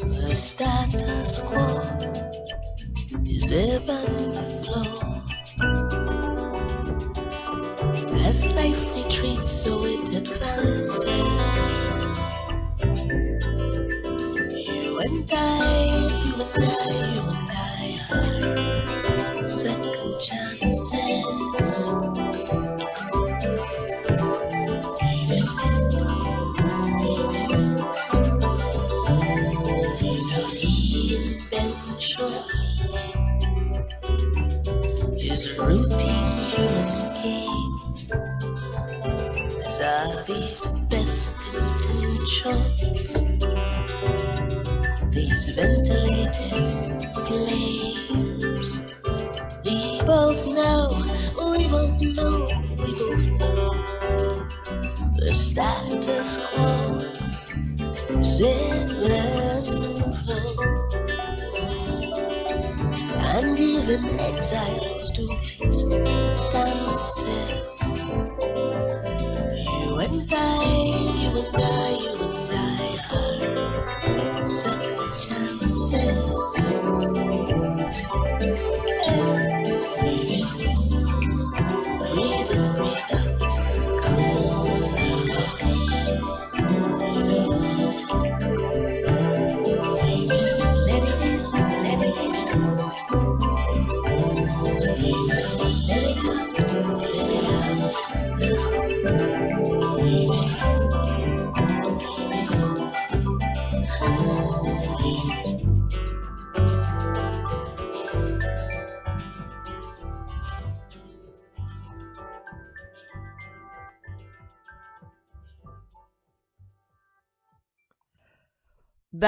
The status quo is ebb and flow. Ventilated flames. We both know, we both know, we both know the status quo is in flow. And even exiles do these dances. You and I, you and I, you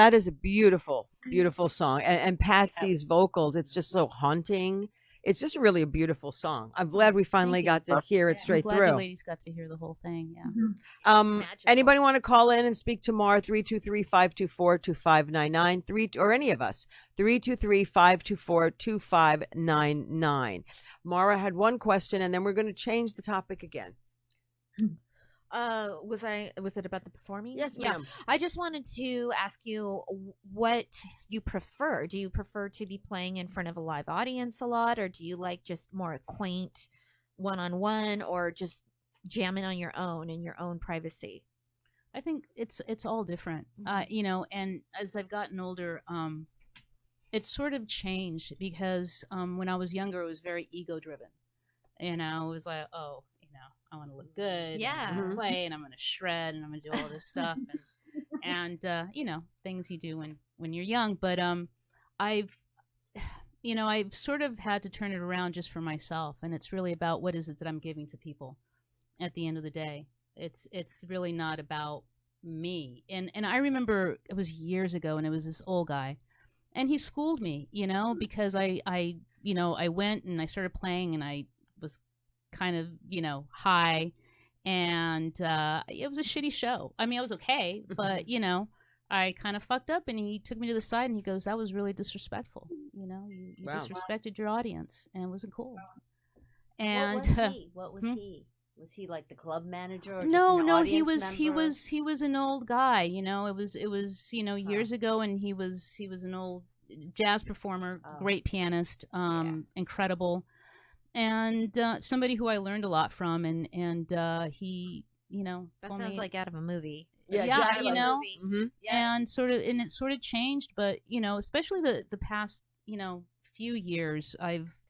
That is a beautiful, mm-hmm. beautiful song. And, and Patsy's vocals, it's just so haunting. It's just really a beautiful song. I'm glad we finally got to hear it Yeah. straight I'm glad through. you ladies got to hear the whole thing. Yeah. Mm-hmm. Um, anybody want to call in and speak to Mara 323-524-2599 three or any of us 323-524-2599. Mara had one question and then we're going to change the topic again. Hmm. Uh, was I was it about the performing? Yes, Yeah. I just wanted to ask you what you prefer. Do you prefer to be playing in front of a live audience a lot, or do you like just more quaint one on one, or just jamming on your own in your own privacy? I think it's it's all different. Uh, you know, and as I've gotten older, um, it's sort of changed because um, when I was younger, it was very ego driven. You know, it was like, oh, you know, I want to look good. and Yeah. play, and I'm going to shred, and I'm going to do all this stuff, and and uh, you know, things you do when when you're young. But um, I've you know, I've sort of had to turn it around just for myself, and it's really about what is it that I'm giving to people at the end of the day. It's it's really not about me. And and I remember it was years ago, and it was this old guy, and he schooled me, you know, because I I you know I went and I started playing, and I kind of you know high, and uh, it was a shitty show. I mean, I was okay, but you know. I kind of fucked up, and he took me to the side, and he goes, "That was really disrespectful. You know, you, you Wow. disrespected your audience, and it wasn't cool." And what was he? What was hmm? he? Was he like the club manager? Or just no no he was he was he was an old guy you know it was it was you know years ago and he was he was an old jazz performer Oh. great pianist um incredible and uh, somebody who i learned a lot from and and uh he you know That sounds me- like out of a movie. Yeah, yeah exactly. you know Mhm. and sort of and it sort of changed but you know especially the the past you know few years I've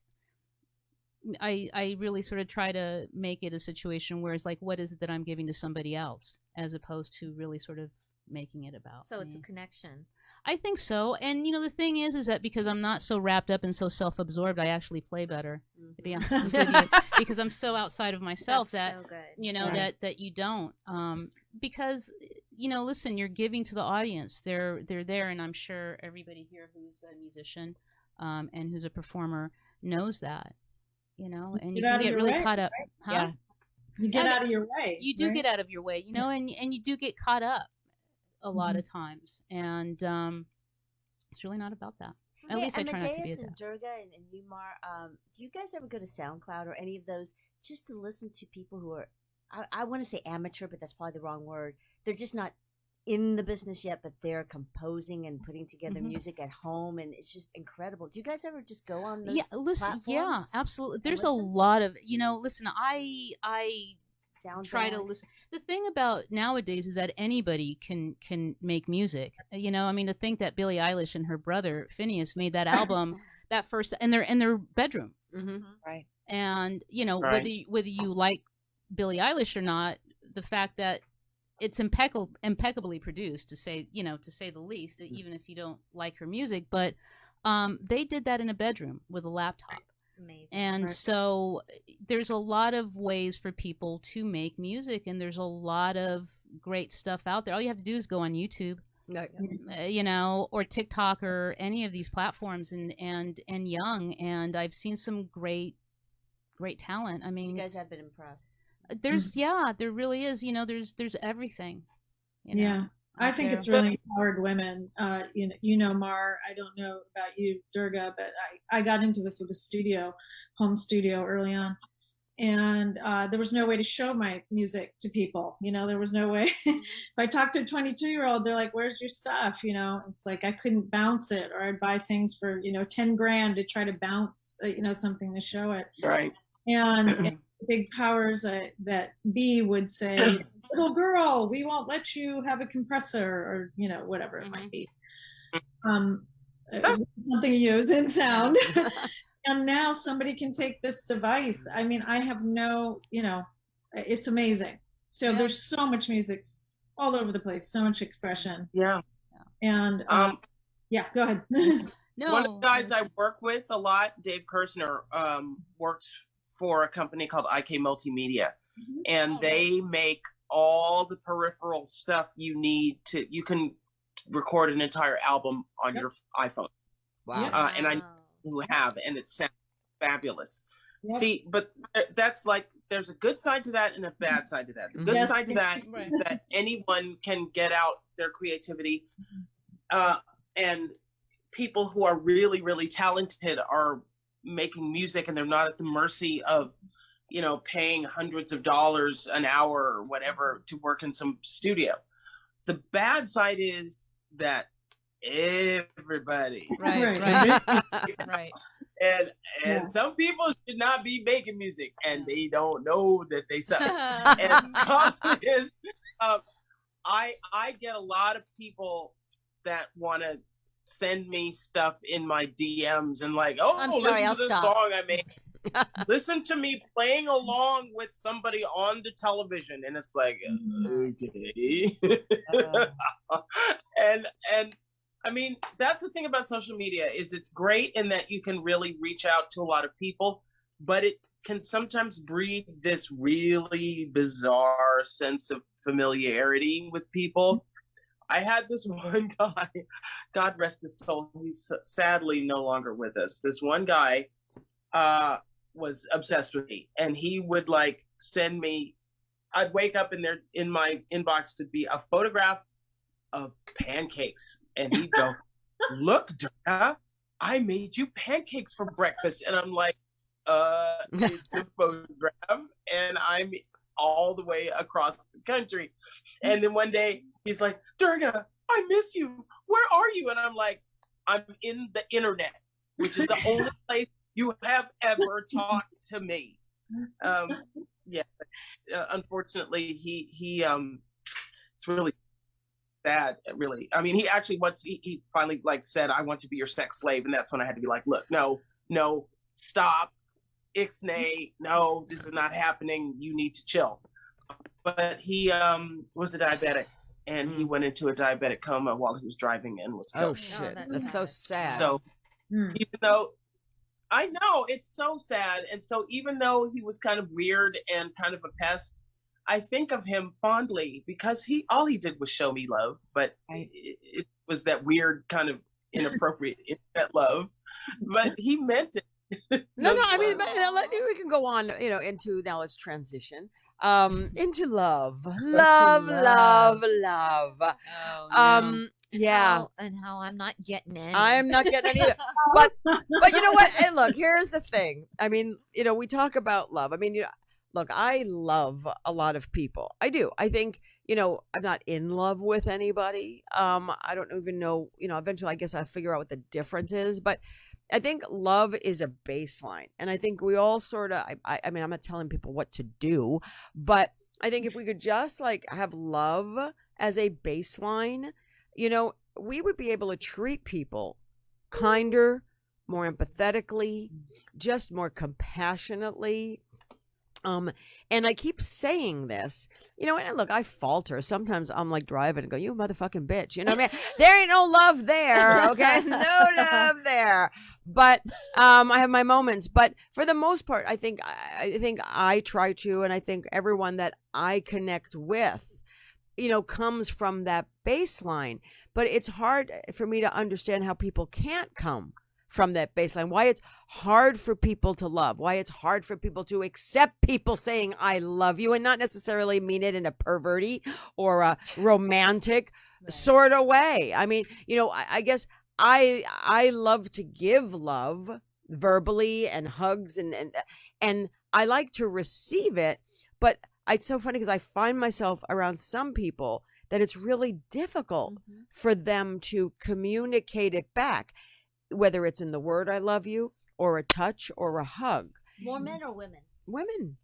I I really sort of try to make it a situation where it's like what is it that I'm giving to somebody else as opposed to really sort of making it about So it's a connection. I think so. And you know, the thing is, is that because I'm not so wrapped up and so self-absorbed, I actually play better. To be honest with you, because I'm so outside of myself That's that so you know Right. that that you don't. Um, because you know, listen, you're giving to the audience. They're they're there, and I'm sure everybody here who's a musician um, and who's a performer knows that. You know, and you Get out can get really way, caught up. Huh? Yeah. You get Yeah, out of your way. you do right? get out of your way you know and and you do get caught up a lot Mhm. of times and um it's really not about that at Yeah, least i try not to be and Durga and, and Umar, um, do you guys ever go to SoundCloud or any of those just to listen to people who are, I, I want to say amateur, but that's probably the wrong word. They're just not in the business yet, but they're composing and putting together Mhm. music at home, and it's just incredible. Do you guys ever just go on those yeah listen yeah absolutely there's a lot of you know listen i i Sound try to listen. The thing about nowadays is that anybody can can make music. You know i mean to think that billie eilish and her brother Finneas made that album that first and they're in their bedroom. Hmm Right. and you know Right. whether you, whether you like Billie Eilish or not, the fact that it's impeccable, impeccably produced to say you know to say the least, even if you don't like her music. But um, they did that in a bedroom with a laptop, Amazing. and Right. so there's a lot of ways for people to make music, and there's a lot of great stuff out there. All you have to do is go on YouTube uh, you know, or TikTok or any of these platforms and and and young and I've seen some great great talent. I So mean, you guys have been impressed. there's yeah, there really is. You know, there's there's everything. You know, Yeah. I think it's really empowered women. Uh, you know, you know, Mar. I don't know about you, Durga, but I, I got into this with a studio, home studio early on, and uh, there was no way to show my music to people. You know, there was no way. if I talked to a 22 year old, they're like, "Where's your stuff?" You know, it's like I couldn't bounce it, or I'd buy things for you know 10 grand to try to bounce, uh, you know, something to show it. Right. And, and big powers uh, that B would say, "Little girl, we won't let you have a compressor," or you know, whatever it might be. Um, uh, something you use in sound. and now somebody can take this device. I mean, I have no, you know, it's amazing. So Yeah. there's so much music all over the place, so much expression, Yeah. and um, Um, yeah, go ahead. no, One of the guys I I work with a lot, Dave Kerzner, um, works for a company called IK Multimedia, and Oh, they make all the peripheral stuff you need to. You can record an entire album on Yep. your iPhone. Wow. Uh, and I who have, and it sounds fabulous. Yep. See, but that's like there's a good side to that and a bad side to that. The good Yes. side to that is Right. that anyone can get out their creativity, uh, and people who are really, really talented are making music, and they're not at the mercy of, you know, paying hundreds of dollars an hour or whatever to work in some studio. The bad side is that everybody right, Right. right, right. and and Yeah. some people should not be making music and they don't know that they suck and the problem is um, i i get a lot of people that want to send me stuff in my dms and like oh I'm listen sorry, to I'll this stop. song i made listen to me playing along with somebody on the television and it's like okay and and I mean that's the thing about social media is it's great in that you can really reach out to a lot of people, but it can sometimes breed this really bizarre sense of familiarity with people. I had this one guy, God rest his soul, he's sadly no longer with us. This one guy uh, was obsessed with me, and he would like send me. I'd wake up and there in my inbox would be a photograph of pancakes, and he'd go, "Look, Dara, I made you pancakes for breakfast," and I'm like, "Uh, it's a photograph, and I'm all the way across the country." And then one day he's like, "Durga, I miss you. Where are you?" And I'm like, "I'm in the internet, which is the only place you have ever talked to me." Um, yeah, uh, unfortunately, he he um, it's really bad. really. I mean, he actually once he, he finally like said, "I want to be your sex slave," and that's when I had to be like, "Look, no, no, stop, ixnay, no, this is not happening. You need to chill." But he um was a diabetic, and he went into a diabetic coma while he was driving and was killed. Oh killed. shit, that's that's so sad. So Hmm. even though I know it's so sad, and so even though he was kind of weird and kind of a pest, I think of him fondly because he all he did was show me love, but Right. it, it was that weird kind of inappropriate internet love. But he meant it. No, no. I mean, but, let- we can go on. You know, into now. Let's transition um into love, love, love, love. Oh, Um, And yeah. how- and how I'm not getting any. I'm not getting any. But but you know what? Hey, look, here's the thing. I mean, you know, we talk about love. I mean, you know, look, I love a lot of people. I do. I think, you know, I'm not in love with anybody. Um, I don't even know, you know, eventually I guess I figure out what the difference is, but I think love is a baseline. And I think we all sort of I I mean, I'm not telling people what to do, but I think if we could just like have love as a baseline, you know, we would be able to treat people kinder, more empathetically, just more compassionately. Um, and I keep saying this, you know, and look, I falter. Sometimes I'm like driving and go, you motherfucking bitch. You know what I mean? there ain't no love there, okay? no love there. But um, I have my moments. But for the most part, I think I I think I try to, and I think everyone that I connect with, you know, comes from that baseline. But it's hard eh, for me to understand how people can't come from that baseline. Why it's hard for people to love. Why it's hard for people to accept people saying "I love you" and not necessarily mean it in a perverty or a romantic sort of way. I mean, you know, I, I guess I I love to give love verbally and hugs and and and I like to receive it, but it's so funny because I find myself around some people that it's really difficult Mhm. for them to communicate it back, whether it's in the word "I love you" or a touch or a hug. More men or women? Women.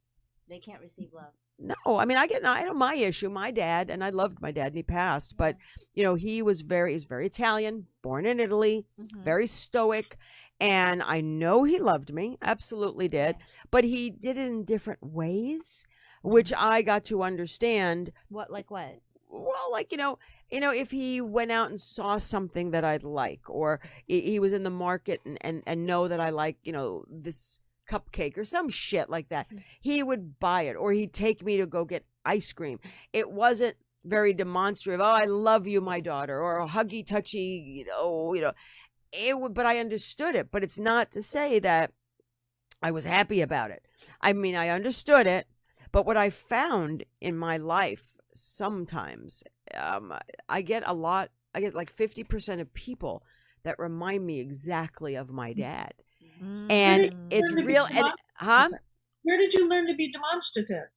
They can't receive love. No, I mean I get I know my issue. My dad and I loved my dad and he passed, but you know he was very he's very Italian, born in Italy, Mhm. very stoic, and I know he loved me, absolutely did, but he did it in different ways, which I got to understand. What like what? Well, like you know, you know, if he went out and saw something that I'd like, or he, was in the market and, and and know that I like, you know, this cupcake or some shit like that, mm. he would buy it, or he'd take me to go get ice cream. It wasn't very demonstrative. Oh, I love you, my daughter, or a huggy, touchy, you know, you know. It would, but I understood it. But it's not to say that I was happy about it. I mean, I understood it, but what I found in my life sometimes, um, I get a lot. I get like fifty percent of people that remind me exactly of my dad, and Mm. it's Learn to real. And huh? Where did you learn to be demonstrative?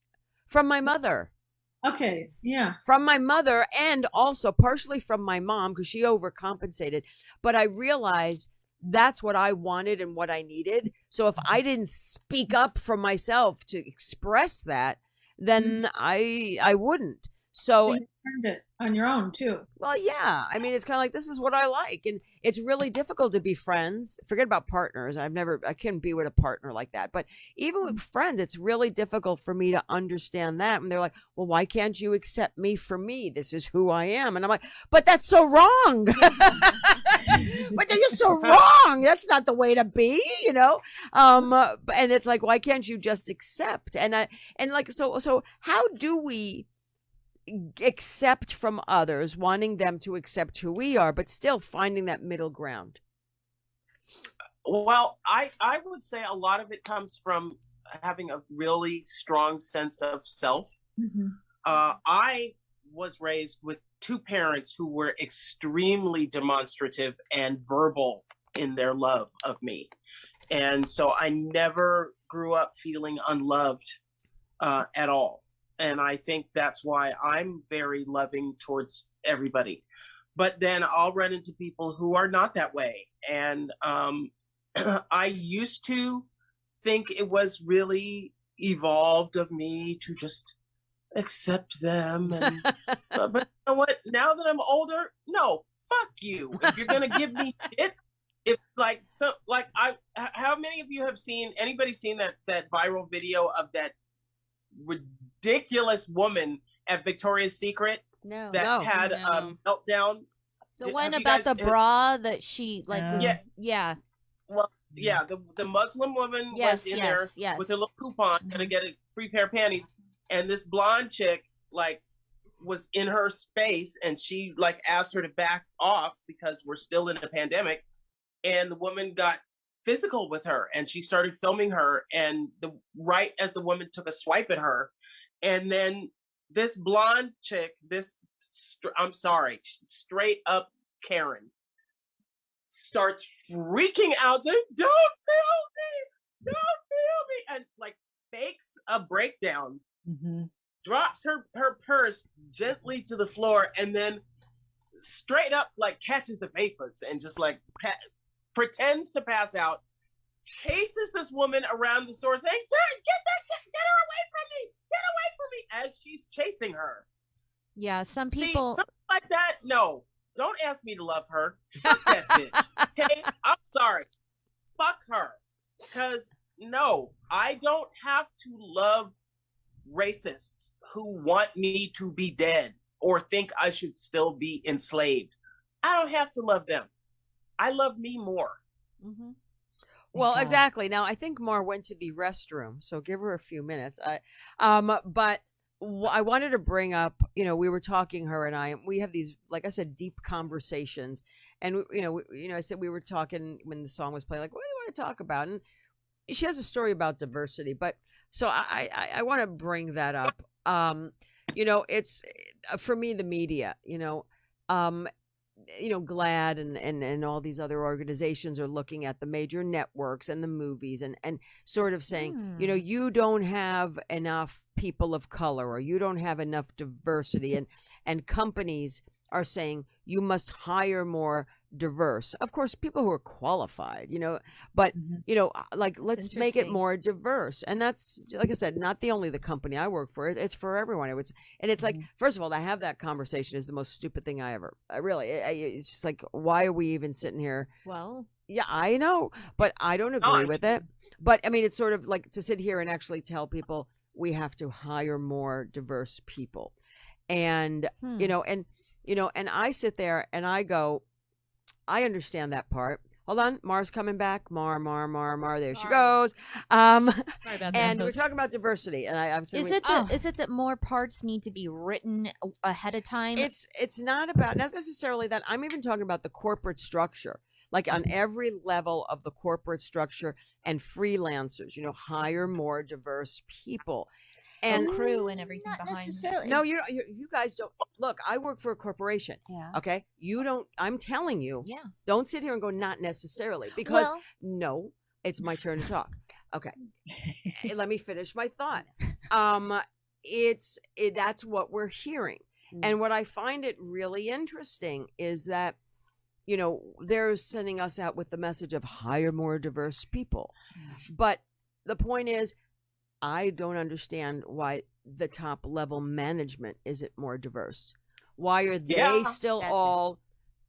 From my mother. Okay, yeah. from my mother and also partially from my mom because she overcompensated. But I realized that's what I wanted and what I needed. So if mm-hmm. I didn't speak up for myself to express that, mm-hmm. then I I wouldn't. So So you learned it on your own too. well, yeah. I mean, it's kind of like this is what I like, and it's really difficult to be friends. Forget about partners. I've never, I couldn't be with a partner like that. But even with friends, it's really difficult for me to understand that. And they're like, "Well, why can't you accept me for me? This is who I am." And I'm like, "But that's so wrong. but you're so wrong. That's not the way to be, you know." Um, uh, and it's like, why can't you just accept? And I, and like, so, so how do we? Accept from others, wanting them to accept who we are, but still finding that middle ground. Well, I I would say a lot of it comes from having a really strong sense of self. Uh, I was raised with two parents who were extremely demonstrative and verbal in their love of me, and so I never grew up feeling unloved uh, at all. And I think that's why I'm very loving towards everybody. But then I'll run into people who are not that way, and um, I used to think it was really evolved of me to just accept them. And, but, but you know what? Now that I'm older, no, fuck you. If you're gonna give me shit, if like so, like I, how many of you have seen anybody seen that that viral video of that ridiculous woman at Victoria's Secret No. that No. had No. um meltdown? The Did- one about guys- the bra that she like Yeah. was, Yeah. yeah. Well, yeah, the the Muslim woman Yes, was in yes, there yes. with a little coupon gonna get a free pair of panties, and this blonde chick like was in her space, and she like asked her to back off because we're still in a pandemic, and the woman got physical with her, and she started filming her, and the right as the woman took a swipe at her, and then this blonde chick, this, I'm sorry, straight up Karen starts freaking out saying, don't feel me don't feel me and like fakes a breakdown Mm-hmm. drops her her purse gently to the floor and then straight up like catches the vapors and just like pa- pretends to pass out chases this woman around the store saying "Turn, get that get, get her away from me get away from me as she's chasing her. Yeah, some See, people something like that no. Don't ask me to love her. Fuck that bitch. Okay? I'm sorry. Fuck her. Because no i don't have to love racists who want me to be dead or think i should still be enslaved. I don't have to love them. I love me more. Mm-hmm. Well, exactly. Now, I think Mar went to the restroom, so give her a few minutes. I, um, but I wanted to bring up, you know, we were talking, her and I, we have these, like I said, deep conversations, and you know, we, you know, I said we were talking when the song was playing, like, what do you want to talk about? And she has a story about diversity, but so I, I, I want to bring that up. Um, you know, it's uh, for me the media. You know, um, you know GLAAD and, and and all these other organizations are looking at the major networks and the movies and and sort of saying you know Hmm. you don't have enough people of color or you don't have enough diversity and and companies are saying you must hire more diverse. Of course people who are qualified you know but you know uh, like let's make it more diverse and that's like i said not the only the company i work for it's for everyone it was and it's like first of all to have that conversation is the most stupid thing i ever I really it's just like why are we even sitting here? Well, yeah i know but i don't agree with it but i mean it's sort of like to sit here and actually tell people we have to hire more diverse people and hmm. you know and you know and i sit there and i go i understand that part. Hold on mar's coming back. Mar mar mar mar there she goes. Um Sorry about that. and we're talking about diversity and i i'm saying is we- it that Oh. is it that more parts need to be written ahead of time? it's it's not about not necessarily that. I'm even talking about the corporate structure. Like on every level of the corporate structure and freelancers you know hire more diverse people and and crew and everything Not behind. necessarily. no you, you you guys don't look i work for a corporation Yeah. okay you don't i'm telling you Yeah. don't sit here and go not necessarily because Well, no it's my turn to talk okay let me finish my thought um it's it, that's what we're hearing Mm. and what i find it really interesting is that you know they're sending us out with the message of hire more diverse people but the point is i don't understand why the top level management isn't more diverse why are they Yeah. still That's it. all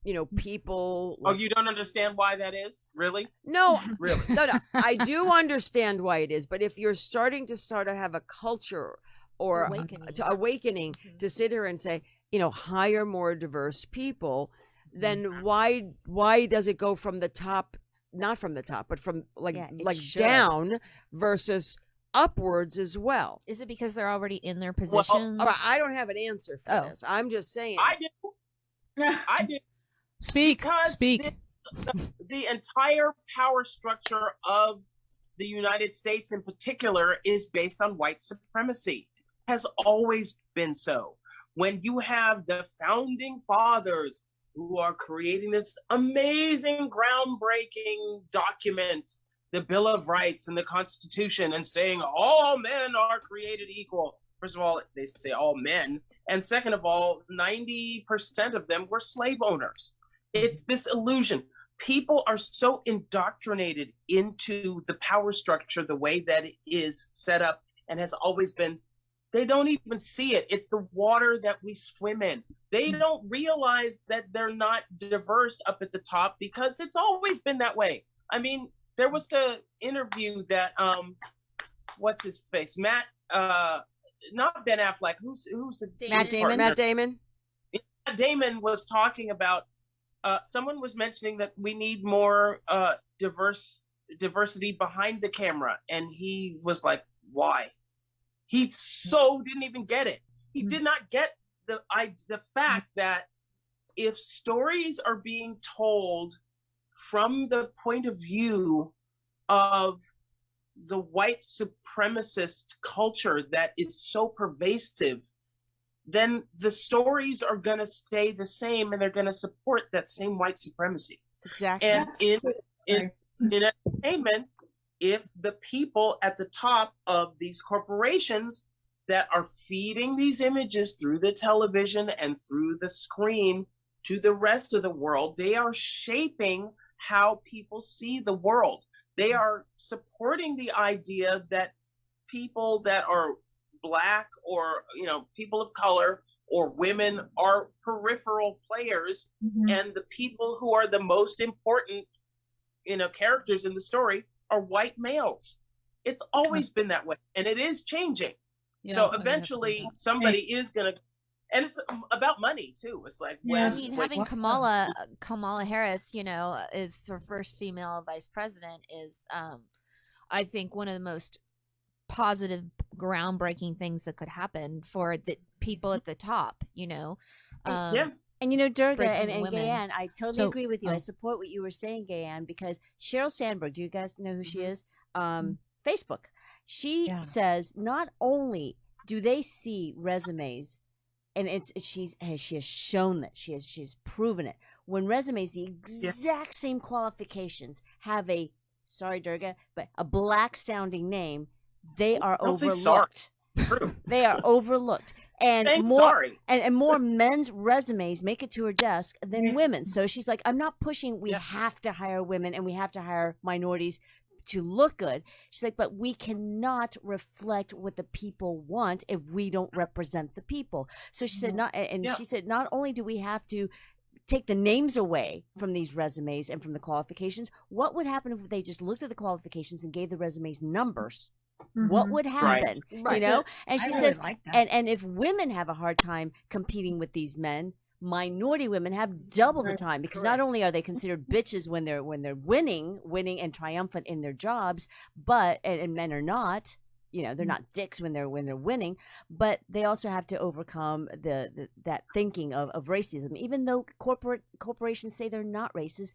you know people oh you don't understand why that is really no really no, no. I do understand why it is, but if you're starting to start to have a culture or Awakening. to awakening mm-hmm. to sit here and say, you know, hire more diverse people, then mm-hmm. why why does it go from the top, not from the top, but from like Yeah, like should. down versus upwards as well? Is it because they're already in their positions? All right, I don't have an answer for Oh. this. I'm just saying. i do i do speak, because speak. The, the, the entire power structure of the United States, in particular, is based on white supremacy. Has always been so. When you have the founding fathers who are creating this amazing, groundbreaking document, the Bill of Rights and the Constitution, and saying all men are created equal. First of all, they say all men. And second of all, 90% of them were slave owners. It's this illusion. People are so indoctrinated into the power structure, the way that it is set up and has always been they don't even see it. It's the water that we swim in. They hmm. don't realize that they're not diverse up at the top because it's always been that way. I mean, there was a interview that um what's his face? Matt uh not Ben Affleck, who's who's the Matt Damon. partner? Matt Damon. Matt Damon was talking about uh, someone was mentioning that we need more uh, diverse diversity behind the camera, and he was like, "Why?" He so didn't even get it. He did not get the I the fact that if stories are being told from the point of view of the white supremacist culture that is so pervasive then the stories are going to stay the same and they're going to support that same white supremacy. Exactly. And in, in, in entertainment, if the people at the top of these corporations that are feeding these images through the television and through the screen to the rest of the world, they are shaping how people see the world. They are supporting the idea that people that are black or you know people of color or women are peripheral players Mhm. and the people who are the most important you know characters in the story are white males. It's always been that way and it is changing. Yeah, so eventually somebody is going to and it's about money too it's like Yeah. when, I mean, when- having Kamala Kamala Harris, you know, is her first female vice president is, um, I think, one of the most positive, groundbreaking things that could happen for the people at the top. You know, um, yeah And you know, Durga breaking and, and women. Gayanne, I totally So- agree with you. I oh. support what you were saying, Gayanne, because Sheryl Sandberg, do you guys know who she Mhm. is? Um, Facebook. She Yeah. says not only do they see resumes, and it's she's she has shown that she has she's proven it. When resumes the exact same qualifications have a sorry Durga, but a black sounding name, they are overlooked. They are overlooked. And Thanks, more sorry and, and more men's resumes make it to her desk than Yeah. women. So she's like, I'm not pushing. We Yeah. have to hire women and we have to hire minorities to look good. She's like, but we cannot reflect what the people want if we don't represent the people. So she said, not, and Yeah. she said, not only do we have to take the names away from these resumes and from the qualifications, what would happen if they just looked at the qualifications and gave the resumes numbers? What Mhm. would happen? Right. You know? And she really says, like and and if women have a hard time competing with these men minority women have double the time because not only are they considered bitches when they're when they're winning winning and triumphant in their jobs but and, and men are not you know they're mm-hmm. not dicks when they're when they're winning but they also have to overcome the, the that thinking of, of racism even though corporate corporations say they're not racist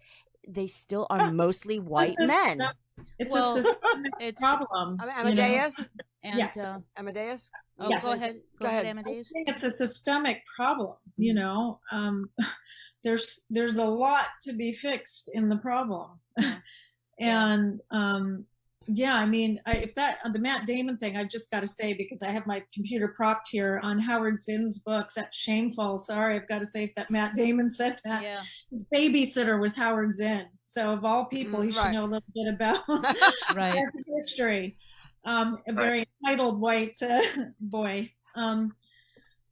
they still are mostly white It's a men It's Well, a systemic it's problem. Am- you know? Amadeus. And Yes. uh, Amadeus. oh, Yes. go ahead, go, Go ahead, ahead. Amadeus. I think it's a systemic problem. You Mm-hmm. know, um, there's there's a lot to be fixed in the problem, and um, yeah, I mean, I, if that the Matt Damon thing, I've just got to say because I have my computer propped here on Howard Zinn's book. That shameful. Sorry, I've got to say that Matt Damon said that. Yeah, His babysitter was Howard Zinn. So of all people, he Mm, should know a little bit about right. American history. Um, a very entitled white uh, boy. Um,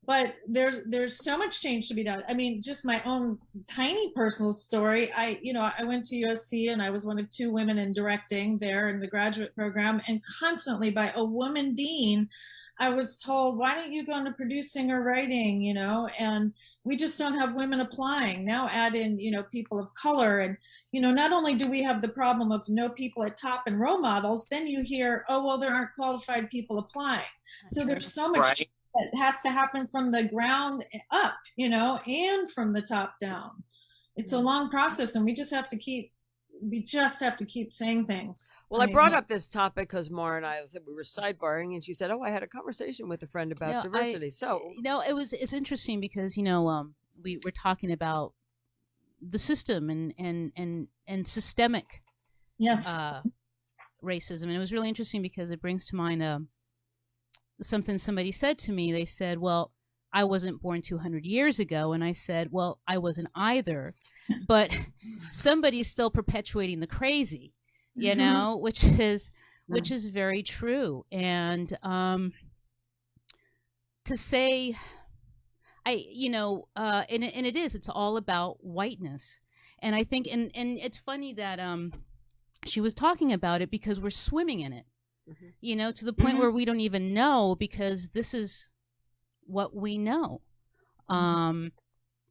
but there's there's so much change to be done. I mean, just my own tiny personal story. I you know I went to USC and I was one of two women in directing there in the graduate program, and constantly by a woman dean, I was told, "Why don't you go into producing or writing?" You know, and we just don't have women applying. Now add in you know people of color and you know, not only do we have the problem of no people at top and role models, then you hear, oh, well, there aren't qualified people applying. So there's so much Right. That has to happen from the ground up, you know, and from the top down. It's a long process, and we just have to keep, we just have to keep saying things. Well, I mean, brought up this topic because Maura and I said we were sidebarring, and she said, "Oh, I had a conversation with a friend about No, I- diversity." so, you know, it was it's interesting because you know um, we were talking about the system and and and and systemic Yes. uh, racism, and it was really interesting because it brings to mind um, something somebody said to me. They said, "Well, I wasn't born 200 years ago," and I said, "Well, I wasn't either," but somebody's still perpetuating the crazy, you Mhm. know, which is which is very true, and um, to say i you know uh and, and it is it's all about whiteness and i think and and it's funny that um she was talking about it because we're swimming in it Mhm. you know to the point Mhm. where we don't even know because this is what we know um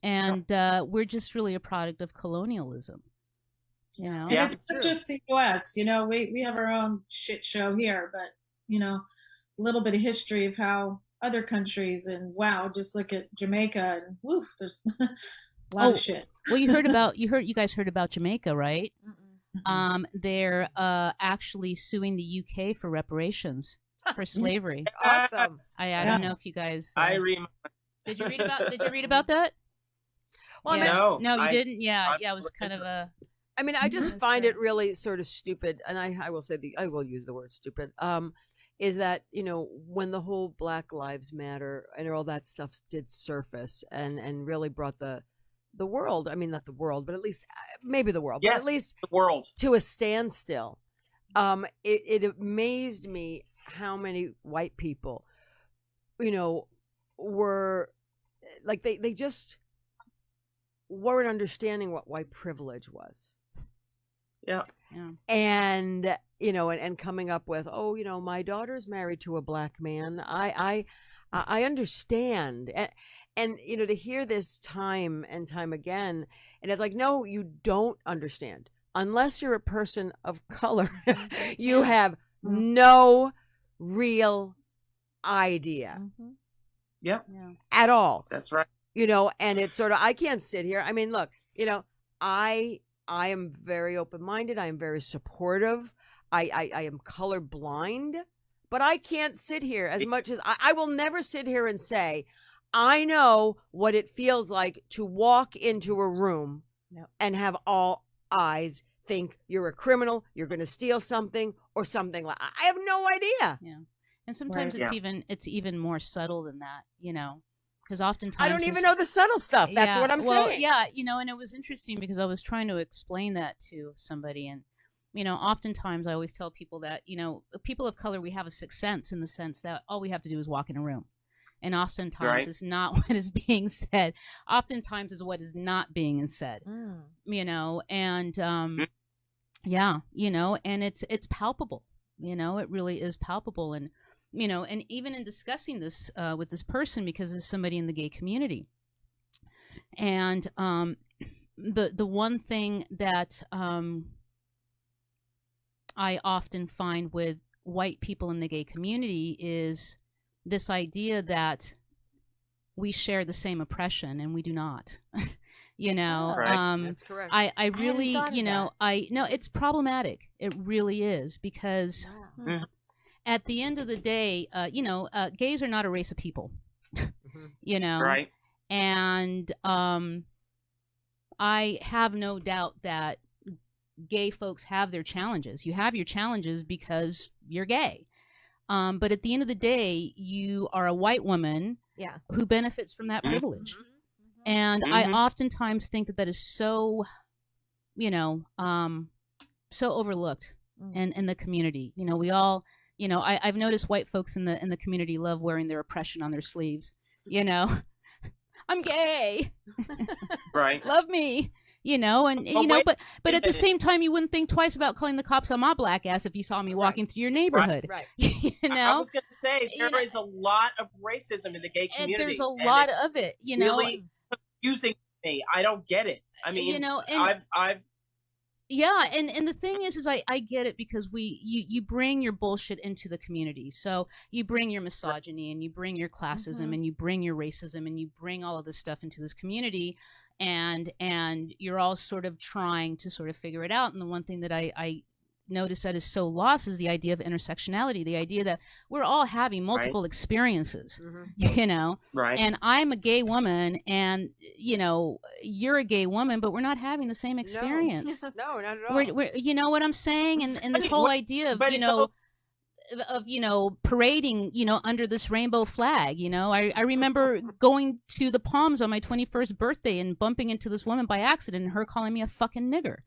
and uh we're just really a product of colonialism you know Yeah. and it's not just the U.S. You know, we we have our own shit show here, but you know, a little bit of history of how other countries and wow, just look at Jamaica and woof, there's a lot Oh, of shit. well you heard about you heard you guys heard about jamaica right Mm-mm. Um they're uh actually suing the uk for reparations for slavery Awesome. i i Yeah. don't know if you guys uh, I rem- did you read about did you read about that Well, I yeah. mean, No, no you I- didn't yeah I'm yeah it was kind of a I mean, I just Yes, find it really sort of stupid, and I, I will say the I will use the word stupid. Um, is that you know when the whole Black Lives Matter and all that stuff did surface and and really brought the the world, I mean not the world, but at least uh, maybe the world, but at least the world. to a standstill. Um, it, it amazed me how many white people, you know, were like they they just weren't understanding what white privilege was Yeah. yeah and you know and, and coming up with oh you know my daughter's married to a black man i i i I understand and, and you know to hear this time and time again and it's like no you don't understand unless you're a person of color you have no real idea Mhm. Yep. yeah at all That's right. you know and it's sort of i can't sit here i mean look you know i i am very open-minded i am very supportive i i, I am colorblind but i can't sit here as much as I, I will never sit here and say i know what it feels like to walk into a room Yep. and have all eyes think you're a criminal you're going to steal something or something like i have no idea Yeah. and sometimes Right. it's even it's even more subtle than that you know because oftentimes i don't even know the subtle stuff that's Yeah, what i'm well, saying Yeah, you know, and it was interesting because I was trying to explain that to somebody, and you know, oftentimes I always tell people that you know, people of color we have a sixth sense in the sense that all we have to do is walk in a room, and oftentimes Right. it's not what is being said. Oftentimes is what is not being said. Mm. You know, and um, Mhm. yeah, you know, and it's it's palpable. You know, it really is palpable, and you know, and even in discussing this uh, with this person because it's somebody in the gay community, and um, the the one thing that um, I often find with white people in the gay community is this idea that we share the same oppression and we do not. you know. Right. um, that's correct I, I really, thought of you know, that. I no, it's problematic. It really is because Wow. at the end of the day, uh, you know, uh, gays are not a race of people. Mhm. You know, Right. and um, I have no doubt that gay folks have their challenges. You have your challenges because you're gay. Um, but at the end of the day, you are a white woman Yeah. who benefits from that Mhm. privilege. And I Mhm. oftentimes think that that is so, you know, um, so overlooked Mm. in, in the community. You know, we all, you know, I, I've noticed white folks in the in the community love wearing their oppression on their sleeves. You know, I'm gay, Right. love me. You know, and you know, but but at the same time, you wouldn't think twice about calling the cops on my black ass if you saw me walking through your neighborhood. right you know I was going to say You there know- a lot of racism in the gay community. and there's a lot of it. You know, really confusing me. I don't get it. I mean, you know, and I've I've yeah and and the thing is is i i get it because we you you bring your bullshit into the community so you bring your misogyny and you bring your classism Mhm. and you bring your racism and you bring all of this stuff into this community and and you're all sort of trying to sort of figure it out and the one thing that i i notice that is so lost is the idea of intersectionality the idea that we're all having multiple experiences Mhm. you know? Right. and i'm a gay woman and you know you're a gay woman but we're not having the same experience. No, no not at all. we're, we're, you know what I'm saying, and and this whole but- idea of you know of, of you know parading you know under this rainbow flag. You know, I I remember going to the Palms on my 21st birthday and bumping into this woman by accident, and her calling me a fucking nigger.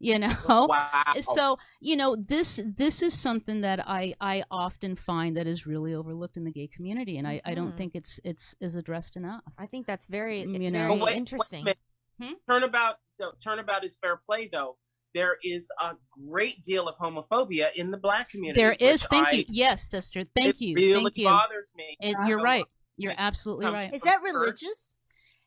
You know, Wow. so you know this this is something that I I often find that is really overlooked in the gay community, and I I don't Mhm. think it's it's is addressed enough. I think that's very You know. But wait- wait interesting. minute. Hmm? Turnabout, though, turnabout is fair play, though. There is a great deal of homophobia in the black community. There is. Thank I- you. Yes, sister. Thank it you. Really Thank you. bothers me. It, you're right. You're absolutely right. Is that religious?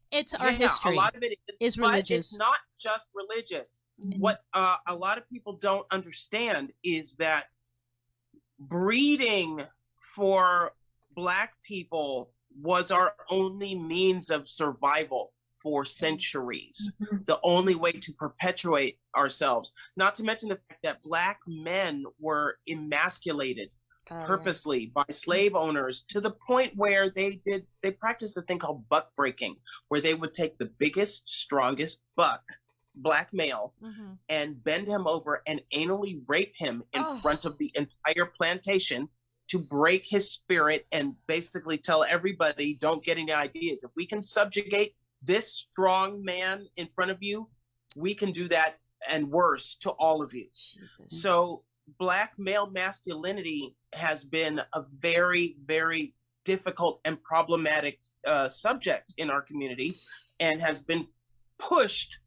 It's our Yeah, history. A lot of it is, is but religious. It's not just religious. What uh, a lot of people don't understand is that breeding for black people was our only means of survival for centuries. The only way to perpetuate ourselves. Not to mention the fact that black men were emasculated yeah. purposely by slave owners to the point where they did they practiced a thing called buck breaking where they would take the biggest strongest buck black male Mm-hmm. and bend him over and anally rape him in Oh. front of the entire plantation to break his spirit and basically tell everybody don't get any ideas if we can subjugate this strong man in front of you we can do that and worse to all of you Jesus. so black male masculinity has been a very, very difficult and problematic uh, subject in our community, and has been pushed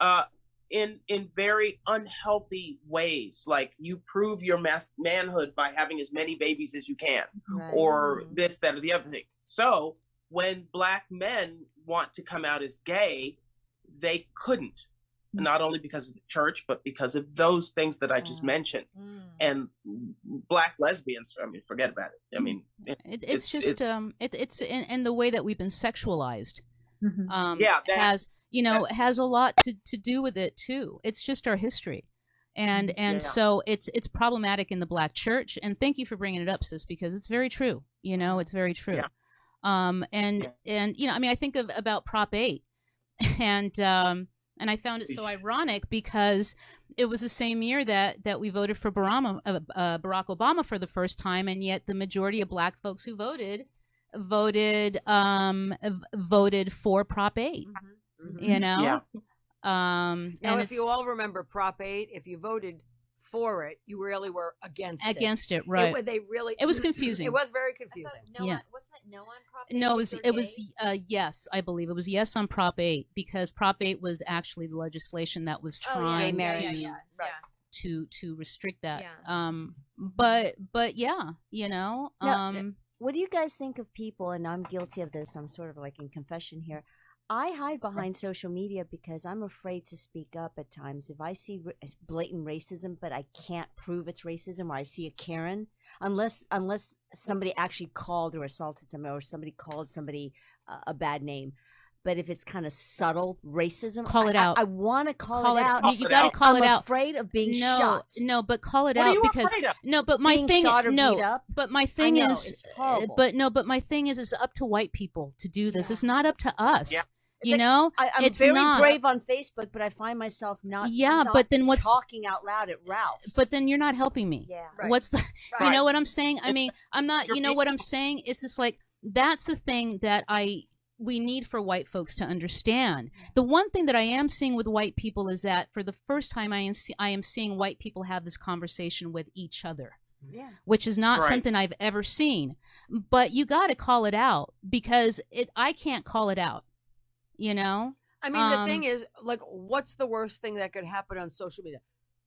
uh, in in very unhealthy ways. Like you prove your mas- manhood by having as many babies as you can, Right. or this, that, or the other thing. So when black men want to come out as gay, they couldn't. Not only because of the church, but because of those things that I just Yeah. mentioned. Mm. And black lesbians, I mean, forget about it. I mean, it- It, it's, It's- just it's- um, it, it's in, in the way that we've been sexualized. Um, Yeah, that- has you know has a lot to, to do with it too. It's just our history, and and Yeah. so it's it's problematic in the black church. And thank you for bringing it up, sis, because it's very true. You know, it's very true. Yeah. Um, and and you know, I mean, I think of about Prop Eight, and um, and I found it so ironic because it was the same year that that we voted for Barack, uh, uh, Barack Obama for the first time, and yet the majority of Black folks who voted voted um voted for Prop 8 Mhm. You know, Yeah. um, Now, and if you all remember Prop 8, if you voted for it, you really were against it. against it, It right? wa- they really. It was confusing. It was very confusing. no Yeah. on, wasn't it no on Prop no, it was it was uh, yes, I believe it was yes on Prop 8 because Prop 8 was actually the legislation that was Oh, yeah, trying Gay yeah, to yeah, Right. to to restrict that. Yeah. Um, but but yeah, you know, No, um, What do you guys think of people? And I'm guilty of this. I'm sort of like in confession here. I hide behind social media because I'm afraid to speak up at times. If I see blatant racism, but I can't prove it's racism, or I see a Karen, unless unless somebody actually called or assaulted somebody, or somebody called somebody uh, a bad name. But if it's kind of subtle racism, Call it I- out. I, want to call, call it it. out. You, Call you got to call I'm it out. afraid of being no, shot. no, but call it What are out you because of? no, but my Being thing, shot or no, beat up? but my thing know, is, it's uh, but no, but my thing is, it's up to white people to do this. Yeah. It's not up to us. Yeah. It's You like- know, I, I'm It's very not. brave on Facebook, but I find myself not. Yeah, not but then what's- talking out loud at Ralph's? but then you're not helping me. yeah, Right. What's the? You know what I'm saying? I mean, I'm not. You're know what I'm saying? It's just like that's the thing that I we need for white folks to understand. The one thing that I am seeing with white people is that for the first time I am see, I am seeing white people have this conversation with each other. Mm-hmm. yeah. which is not Right. something I've ever seen. But you got to call it out because it I can't call it out. You know? I mean, the thing Um, is, like, what's the worst thing that could happen on social media?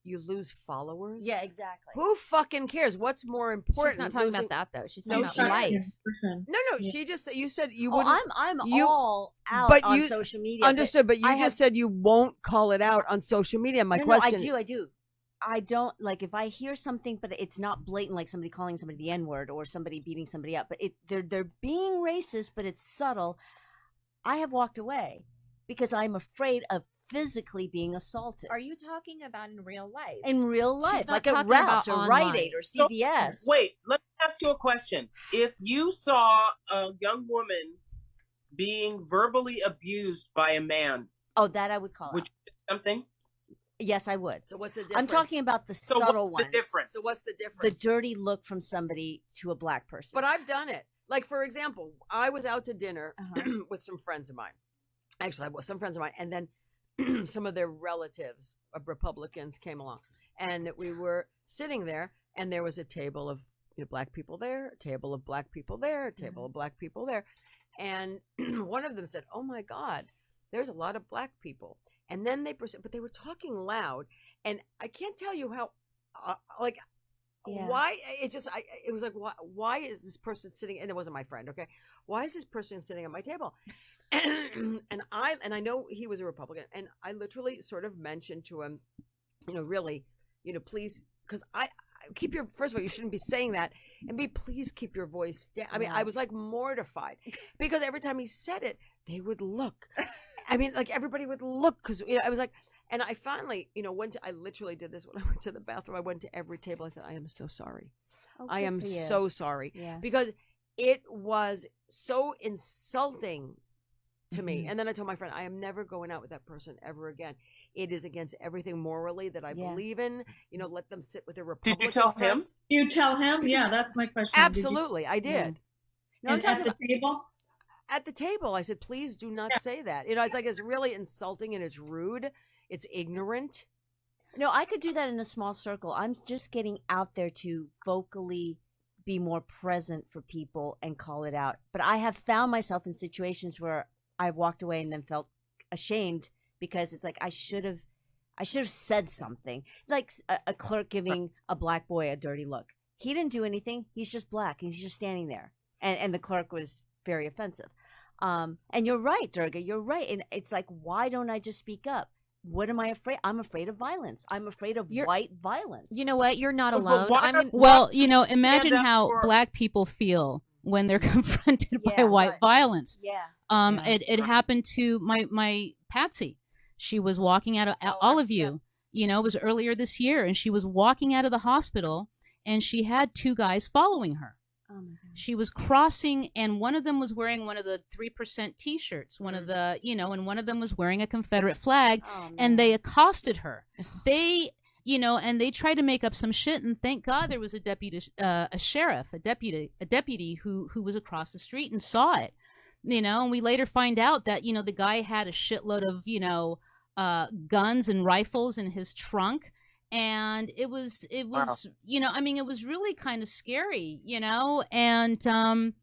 You lose followers. Yeah, exactly. Who fucking cares? What's more important? She's not talking losing- about that though. She's No, talking about life. No, no. She just you said you Oh, wouldn't. I'm I'm you- all out but on you- social media. understood, but you I just have- said you won't call it out on social media. My no, question. No, I do, I do. I don't like if I hear something, but it's not blatant, like somebody calling somebody the N word or somebody beating somebody up. But it they're they're being racist, but it's subtle. I have walked away because I'm afraid of physically being assaulted Are you talking about in real life? in real life, like at talking Ralph's about or Rite. Aid or So, CVS. Wait, let me ask you a question. If you saw a young woman being verbally abused by a man, Oh, that I would call would out. you do something? Yes, I would. so what's the difference? I'm talking about the So subtle what's the ones. difference? So what's the difference? The dirty look from somebody to a black person. But I've done it. Like for example, I was out to dinner Uh-huh. with some friends of mine. Actually, I was some friends of mine, and then some of their relatives of Republicans came along, and we were sitting there, and there was a table of you know black people there, a table of black people there, a table of black people there, and one of them said, "Oh my God, there's a lot of black people," and then they but they were talking loud, and I can't tell you how, uh, like. Yeah. Why it just I it was like why why is this person sitting and it wasn't my friend okay why is this person sitting at my table and I and I know he was a Republican, and I literally sort of mentioned to him, you know, really, you know, please, because I, I keep your first of all, you shouldn't be saying that, and be please keep your voice down. I mean, I was like mortified because every time he said it, they would look. I mean, like everybody would look because you know I was like. And I finally, you know, went to, I literally did this when I went to the bathroom. I went to every table. I said, I am so sorry. Oh, I am so sorry Yeah. because it was so insulting to me. Mhm. And then I told my friend, I am never going out with that person ever again. It is against everything morally that I Yeah. believe in. You know, let them sit with their Did you tell him? friends. You tell him? Yeah, that's my question. Did you- Absolutely, I did. No, I'm and talking at the about, table? At the table, I said, please do not say that. You know, it's like it's really insulting and it's rude. It's ignorant. no, I could do that in a small circle. I'm just getting out there to vocally be more present for people and call it out. But I have found myself in situations where I've walked away and then felt ashamed because it's like I should have I should have said something. Like a, a clerk giving a black boy a dirty look. He didn't do anything. He's just black. He's just standing there. And and the clerk was very offensive. Um, and you're right, Durga. You're right. And it's like, why don't I just speak up? What am I afraid? I'm afraid of violence. I'm afraid of You're- white violence. You know what? You're not But- but alone. why I'm gonna, Well, you know, imagine how for- black people feel when they're confronted by white right. violence. Yeah. Um, Yeah. it, it Right. happened to my my Patsy. She was walking out of Oh, all of you. You know, it was earlier this year, and she was walking out of the hospital, and she had two guys following her. Oh. She was crossing, and one of them was wearing one of the three percent T-shirts. One of the, you know, and one of them was wearing a Confederate flag, Oh, and they accosted her. They, you know, and they tried to make up some shit. And thank God there was a deputy, uh, a sheriff, a deputy, a deputy who who was across the street and saw it. You know, and we later find out that you know the guy had a shitload of you know uh, guns and rifles in his trunk. And it was, it Wow. was, you know, I mean, it was really kind of scary, you know, and um,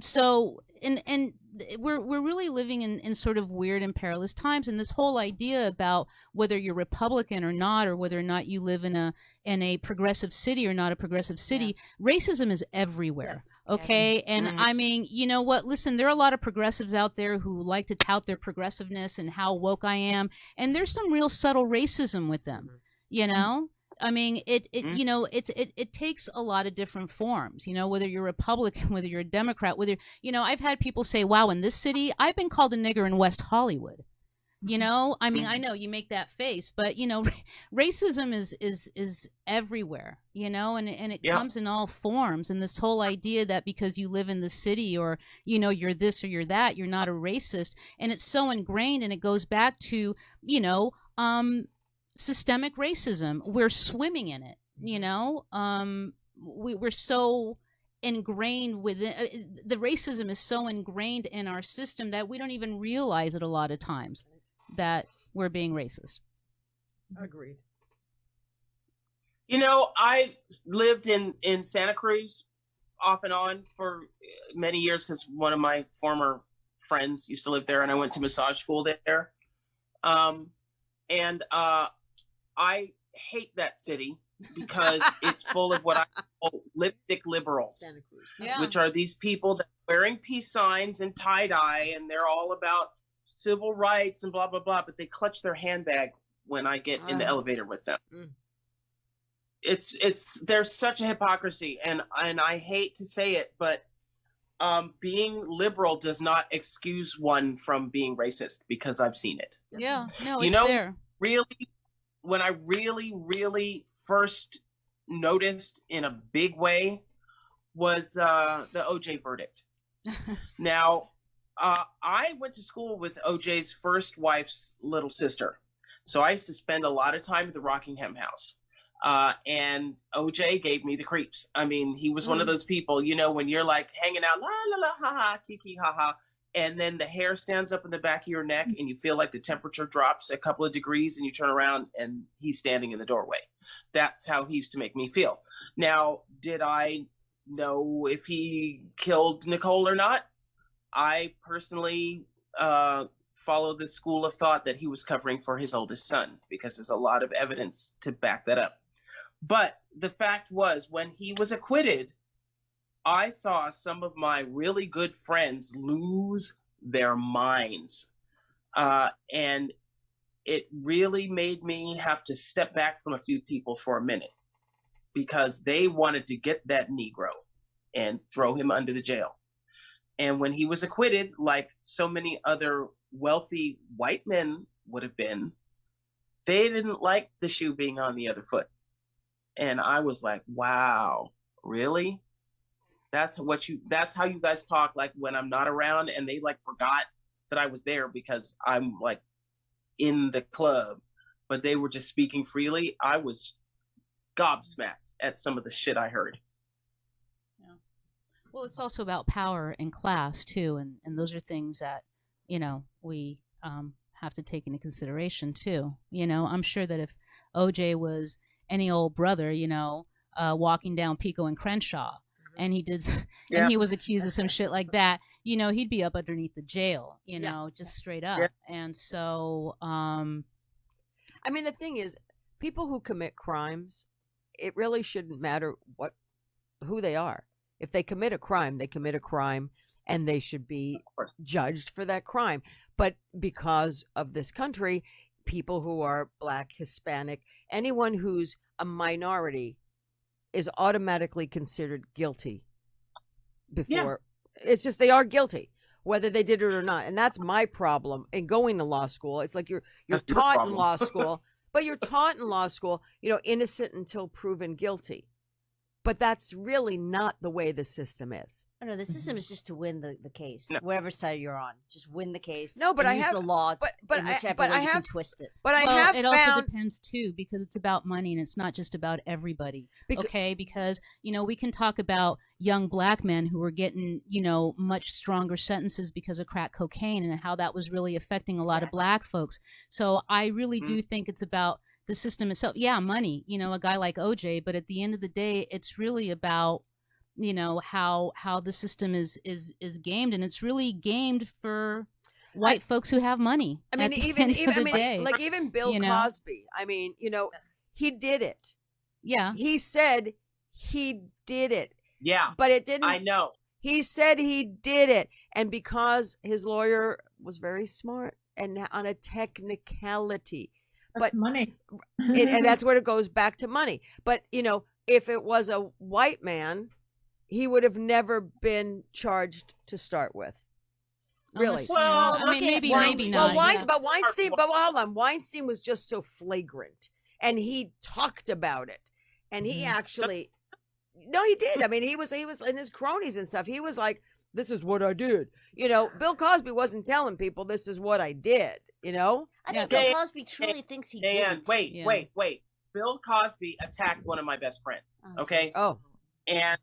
so and and we're we're really living in, in sort of weird and perilous times and this whole idea about whether you're republican or not or whether or not you live in a in a progressive city or not a progressive city racism is everywhere Yes. okay and Mhm. i mean you know what listen there are a lot of progressives out there who like to tout their progressiveness and how woke i am and there's some real subtle racism with them you know I mean, it, it Mhm. you know, it, it it takes a lot of different forms. You know, whether you're Republican, whether you're a Democrat, whether you know, I've had people say, "Wow, in this city, I've been called a nigger in West Hollywood." You know, I mean, I know you make that face, but you know, racism is is is everywhere. You know, and and it Yeah. comes in all forms. And this whole idea that because you live in the city or you know you're this or you're that, you're not a racist, and it's so ingrained, and it goes back to you know, um, systemic racism. We're swimming in it. You know, um, we we're so ingrained within uh, the racism is so ingrained in our system that we don't even realize it a lot of times that we're being racist. Agreed. You know, I lived in in Santa Cruz off and on for many years because one of my former friends used to live there, and I went to massage school there. Um, and uh, I hate that city because it's full of what I call lipstick liberals, Santa Cruz. Yeah. which are these people that are wearing peace signs and tie dye, and they're all about civil rights and blah blah blah. But they clutch their handbag when I get in the Ah. elevator with them Mm. it's it's there's such a hypocrisy and and I hate to say it but um being liberal does not excuse one from being racist because I've seen it. Yeah, no, You it's know- there. Really when I really really first noticed in a big way was uh the OJ verdict. Now, uh, I went to school with OJ's first wife's little sister. So I used to spend a lot of time at the Rockingham house. Uh, and OJ gave me the creeps. I mean, he was one of those people, you know, when you're like hanging out, la la la, ha ha, kiki, ha ha. And then the hair stands up in the back of your neck and you feel like the temperature drops a couple of degrees and you turn around and he's standing in the doorway. That's how he used to make me feel. Now, did I know if he killed Nicole or not? I personally uh, follow the school of thought that he was covering for his oldest son because there's a lot of evidence to back that up. But the fact was, when he was acquitted, I saw some of my really good friends lose their minds. Uh, and it really made me have to step back from a few people for a minute because they wanted to get that Negro and throw him under the jail. And when he was acquitted, like so many other wealthy white men would have been, they didn't like the shoe being on the other foot. And I was like, wow, really? That's what you that's how you guys talk like when I'm not around and they like forgot that I was there because I'm like in the club, but they were just speaking freely. I was gobsmacked at some of the shit I heard. Yeah. Well, it's also about power and class too, and and those are things that you know we um, have to take into consideration too. You know, I'm sure that if OJ was any old brother, you know, uh, walking down Pico and Crenshaw, and he did, Yeah. and he was accused of some shit like that, you know, he'd be up underneath the jail, you Yeah. know, just straight up. Yeah. And so, um, I mean, the thing is, people who commit crimes, it really shouldn't matter what who they are. If they commit a crime, they commit a crime and they should be judged for that crime. But because of this country, people who are black, Hispanic, anyone who's a minority is automatically considered guilty before it's just they are guilty whether they did it or not and that's my problem in going to law school. It's like you're you're That's your taught in law school but you're taught in law school you know innocent until proven guilty but that's really not the way the system is Oh, no, the system mm-hmm. is just to win the, the case, No. wherever side you're on. Just win the case. No, but and I use have- the law but but in I, whichever but way I you have can twist it. but I well, have it also depends too because it's about money and it's not just about everybody. Becau- okay, because you know we can talk about young black men who were getting you know much stronger sentences because of crack cocaine and how that was really affecting a lot of black folks. So I really mm-hmm. do think it's about the system itself. Yeah, money. You know, a guy like OJ, but at the end of the day, it's really about you know how how the system is is is gamed and it's really gamed for white folks who have money I mean, even even I mean, day. like even Bill you know? Cosby. I mean, you know, he did it. yeah He said he did it, Yeah, but it didn't. I know. He said he did it, and because his lawyer was very smart and on a technicality, That's But- money. and, and that's where it goes back to money. But you know, if it was a white man, he would have never been charged to start with. Really? Unless- Well, I mean, looking maybe, Weinstein- maybe well, not. Wein, yeah. but Weinstein, but hold on, Weinstein was just so flagrant, and he talked about it, and he Mhm. actually, no, he did. I mean, he was he was in his cronies and stuff. He was like, "This is what I did." You know, Bill Cosby wasn't telling people, "This is what I did." You know, I Yeah, think Dan- Bill Cosby truly thinks he Dan, did. wait, Yeah. wait, wait. Bill Cosby attacked one of my best friends. Oh, Okay. geez. oh, and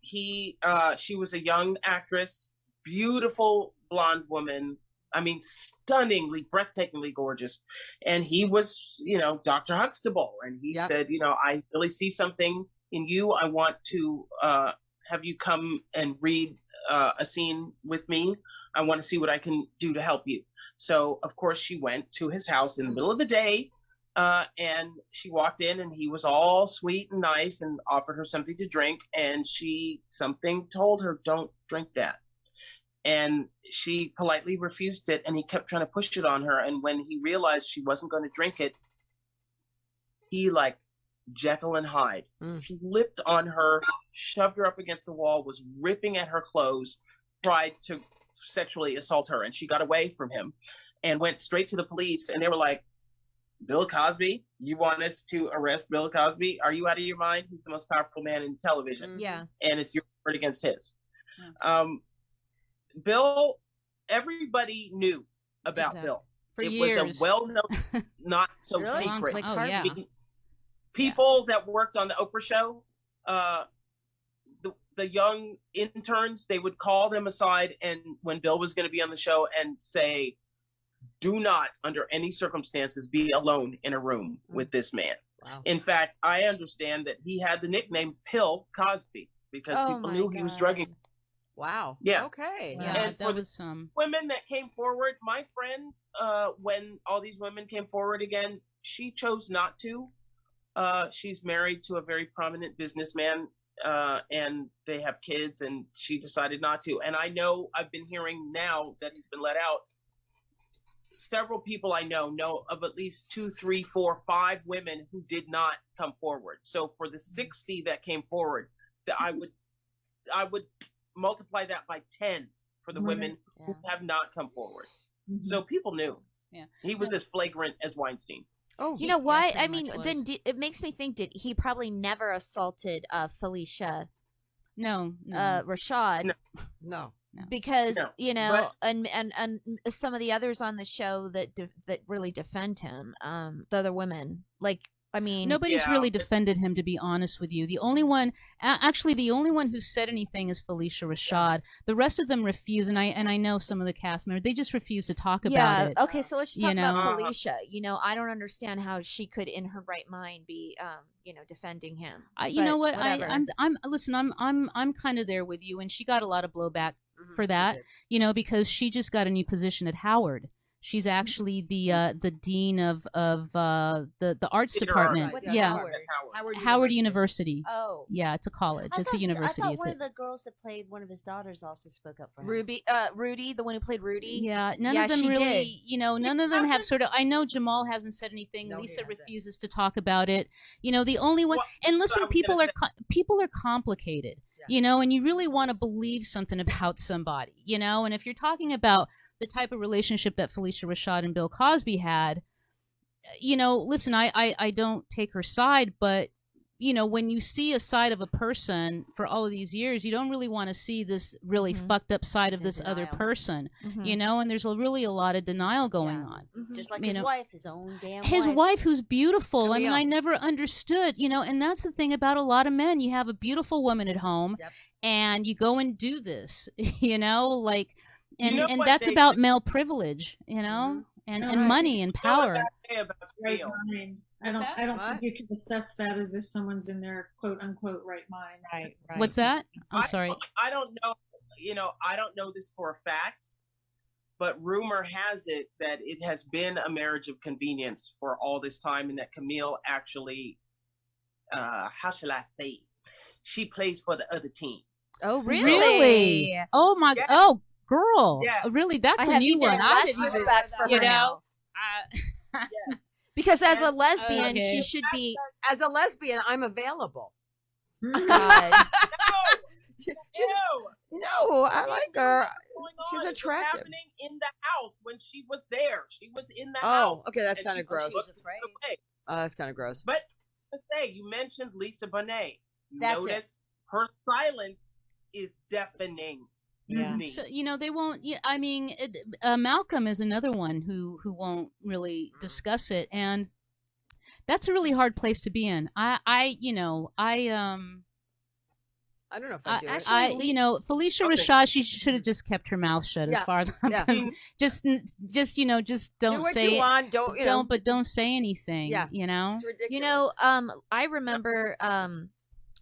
he uh she was a young actress beautiful blonde woman i mean stunningly breathtakingly gorgeous and he was you know dr huxtable and he Yep. said you know i really see something in you i want to uh have you come and read uh, a scene with me i want to see what i can do to help you so of course she went to his house in the middle of the day uh, and she walked in and he was all sweet and nice and offered her something to drink and she something told her don't drink that and she politely refused it and he kept trying to push it on her and when he realized she wasn't going to drink it he like jekyll and hyde Mm. flipped on her shoved her up against the wall was ripping at her clothes tried to sexually assault her and she got away from him and went straight to the police and they were like Bill Cosby, you want us to arrest Bill Cosby? Are you out of your mind? He's the most powerful man in television, Mhm. Yeah. and it's your word against his. Um, Bill, everybody knew about Exactly. Bill. for it years. was a well-known, not so Really? secret. Like oh yeah. I mean, people that worked on the Oprah show, uh, the the young interns, they would call them aside and when Bill was going to be on the show and say, "Do not, under any circumstances, be alone in a room with this man." Wow. In fact, I understand that he had the nickname Pill Cosby because Oh people my knew he was drugging Wow. Yeah. Okay. Yeah, And that for the- was um. women that came forward. My friend, uh, when all these women came forward again, she chose not to. Uh, she's married to a very prominent businessman, uh, and they have kids, and she decided not to. And I know I've been hearing now that he's been let out. Several people I know know of at least two, three, four, five women who did not come forward. So for the sixty that came forward, that I would, I would multiply that by ten for the Right. women who have not come forward. Mhm. So people knew. Yeah. He was as flagrant as Weinstein. Oh, You know yeah, what? I mean, much then was. di- it makes me think did he probably never assaulted uh, Phylicia No, no. uh, Rashad No. no. because No, you know, but- and and and some of the others on the show that de- that really defend him, um, the other women, like I mean, Nobody's Yeah. really defended him, to be honest with you. The only one, actually, the only one who said anything is Phylicia Rashad. The rest of them refuse, and I and I know some of the cast members. They just refuse to talk yeah. about it. Okay, so let's just you talk about know? Phylicia. You know, I don't understand how she could, in her right mind, be, um, you know, defending him. I, you But know what? I, whatever. I'm I'm listen. I'm I'm I'm kind of there with you, and she got a lot of blowback Mhm, for that. you know, because she just got a new position at Howard. She's actually the uh, the dean of of uh, the the arts Theater department. art. Yeah, Howard? Howard. Howard University. Oh, Yeah, it's a college. I it's a university. I thought It's one a, of the girls that played one of his daughters also spoke up for him. Ruby, uh, Rudy, the one who played Rudy. Yeah, none Yeah, of them she really, did. you know, none of them have sort of. I know Jamal hasn't said anything. No, Lisa refuses to talk about it. You know, the only one. Well, and listen, people are co- people are complicated. Yeah. You know, and you really want to believe something about somebody. You know, and if you're talking about the type of relationship that Phylicia Rashad and Bill Cosby had, you know, listen, I I, I don't take her side, but you know, when you see a side of a person for all of these years, you don't really want to see this really Mhm. fucked up side of She's this other denial. person Mhm. you know and there's a, really a lot of denial going Yeah. on Mhm. Just like You his know, wife, his own damn his wife. wife who's beautiful i mean i never understood you know and that's the thing about a lot of men you have a beautiful woman at home Yep. and you go and do this you know like and You know and that's they about say- male privilege you know and All and right. money and You know what power say about right mind. I don't. I don't What? think you can assess that as if someone's in their quote unquote right mind. Right, right. what's that i'm I- sorry I don't know. You know, I don't know this for a fact, but rumor has it that it has been a marriage of convenience for all this time, and that Camille actually, uh, how shall I say, she plays for the other team. Oh, really? Really? oh my Yes. oh girl uh, Yes. really that's I a have new even one I less didn't even- respect for you her know now. I- Because as a And- lesbian, Okay. she should be. As a lesbian, I'm available. Hmm, God. No, no, I like her. She's on? Was attractive. happening in the house when she was there. She was in the house. Oh, house. okay, that's kind of gross. She's afraid. Oh, that's kind of gross. But to say, you mentioned Lisa Bonet. You That's it. notice her silence is deafening. Yeah. So you know they won't. Yeah, I mean, it, uh, Malcolm is another one who who won't really discuss it, and that's a really hard place to be in. I I you know I um I don't know if I I, do I, it. I you know Phylicia Okay. Rashad she should have just kept her mouth shut Yeah, as far as I'm yeah. concerned. just just you know just don't do what say you want. Don't you know? don't but don't say anything. Yeah. you know. It's ridiculous. You know, um, I remember um,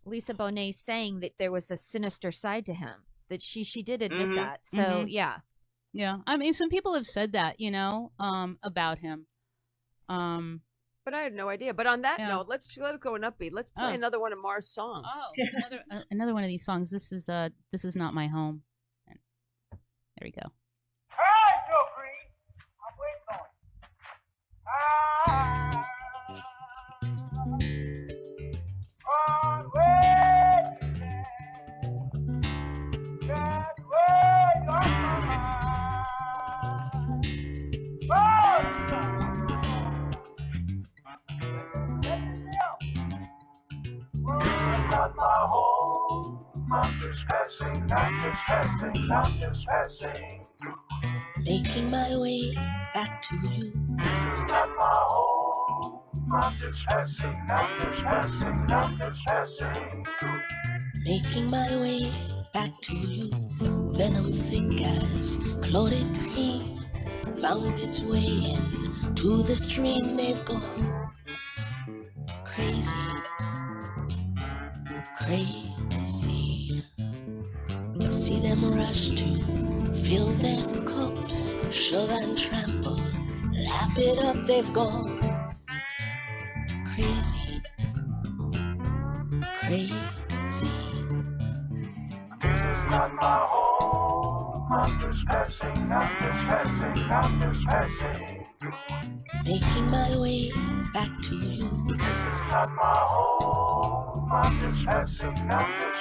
Lisa Bonet saying that there was a sinister side to him. That she she did admit Mhm, that. So mhm. yeah, Yeah, I mean some people have said that you know um about him. Um but I had no idea. But on that Yeah. note, let's let's go and upbeat. Let's play Oh. another one of Mars' songs. Oh, another uh, another one of these songs. This is uh this is not my home. And there we go. Making my way back to you. Not my home. Not just passing. Not just passing. Not just passing. Making my way back to you. Venom thick as clotted cream. Found its way in to the stream. They've gone crazy. Crazy. See them rush to fill their cups. Shove and trample. Lap it up. They've gone crazy. Crazy. Making my way back to you. Making my way,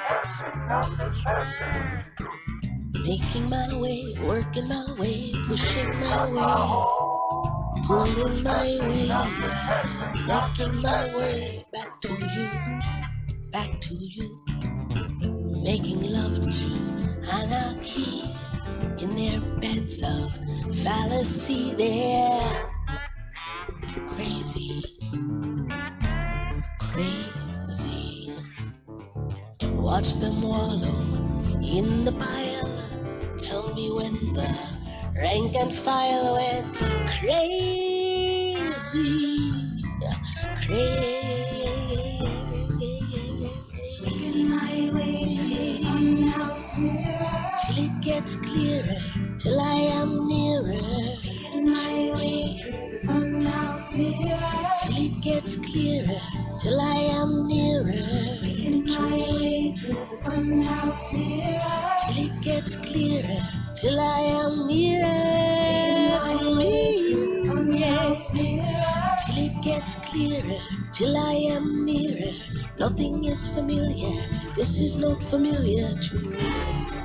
back to you Making my way working my way, pushing my way, pulling my way, making my way back to you, back to you. Making love to anarchy in their beds of fallacy. They're crazy, crazy. Watch them wallow in the pile. Tell me when the rank and file went crazy, crazy. Gets clearer, till I am nearer. My way from now's mirror. Till it gets clearer, till I am nearer. My way from now's mirror. Till it gets clearer, till I am nearer to me. Yes. Till it gets clearer, till I am nearer. Nothing is familiar, this is not familiar to me.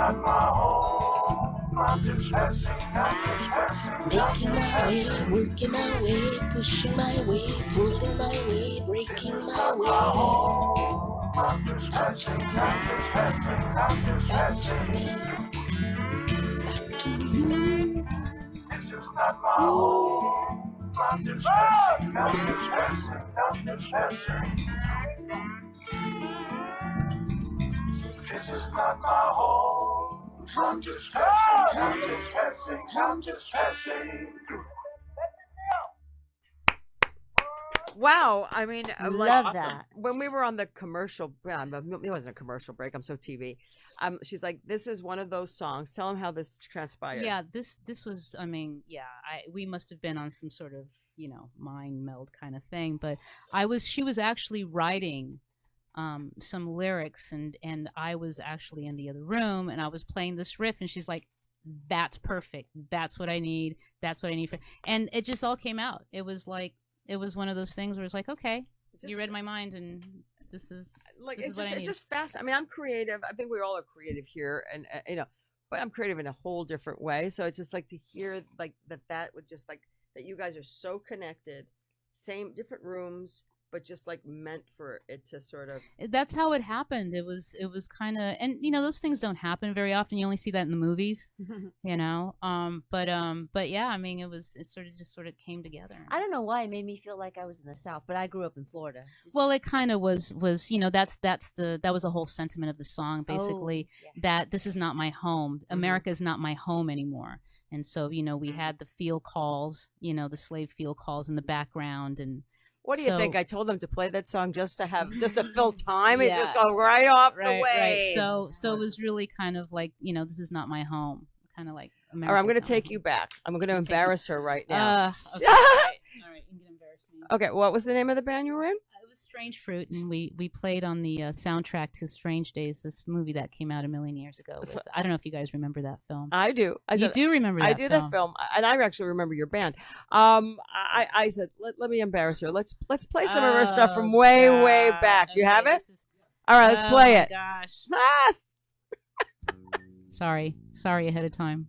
Making my way, working my way, pushing my way, pulling my way, breaking my way. Back to you. Back to me. Back to you. This is not my home. I'm just passing, I'm just passing, I'm just passing. Wow, I mean, uh, like, Love uh, that. When we were on the commercial, yeah, but it wasn't a commercial break. I'm so TV. Um, she's like, "This is one of those songs." Tell them how this transpired. Yeah, this this was. I mean, yeah, I we must have been on some sort of you know mind meld kind of thing. But I was. She was actually writing um, some lyrics, and and I was actually in the other room, and I was playing this riff, and she's like. That's perfect. That's what I need. That's what I need for. And it just all came out. It was like it was one of those things where it's like, okay, It's you read my mind, and this is like This it's is what just it's just fast. I mean, I'm creative. I think we all are creative here, and uh, you know, but I'm creative in a whole different way. So it's just like to hear like that that would just like that you guys are so connected, same different rooms, but just like meant for it to sort of. that's how it happened. It was it was kind of and you know those things don't happen very often. You only see that in the movies, you know. Um, but um, but yeah, I mean, it was it sort of just sort of came together. I don't know why it made me feel like I was in the South, but I grew up in Florida. Just- Well, it kind of was was you know that's that's the that was a whole sentiment of the song basically Oh, yeah. that this is not my home. America is not my home anymore. And so you know we had the field calls, you know the slave field calls in the background and. What do you think? I told them to play that song just to have just to fill time. It just go right off the way. right. So so it was really kind of like you know this is not my home, kind of like. All right, I'm going to America's not take you back. I'm going to embarrass her right now. Uh, okay, all right, all right, you can embarrass me. okay, what was the name of the band you were in? It was Strange Fruit, and we we played on the uh, soundtrack to Strange Days, this movie that came out a million years ago. with- So- I don't know if you guys remember that film. I do. I you do remember that I do film. that film, and I actually remember your band. Um, I, I said, let, let me embarrass her. Let's let's play some of her stuff from Oh, way way God. back. You Okay, have it. All right, let's oh play it. Gosh, Ah, sorry, sorry ahead of time.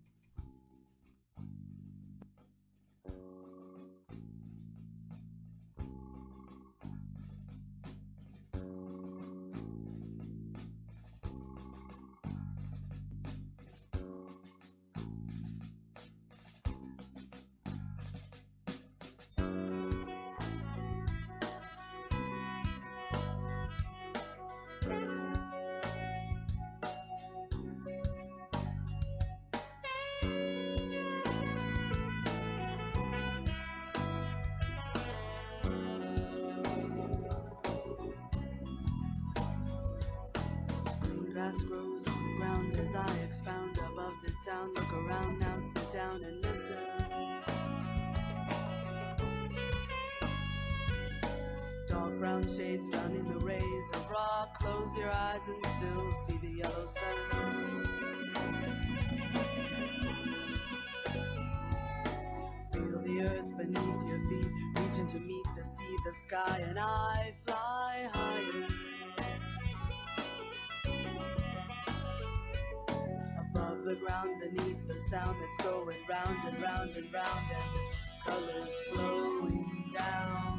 Grass grows on the ground as I expound above this sound. Look around now, sit down and listen. Dark brown shades drowning the rays of rock. Close your eyes and still see the yellow sun. Feel the earth beneath your feet, reaching to meet the sea, the sky, and I sound that's going round and round and round, and colors flowing down.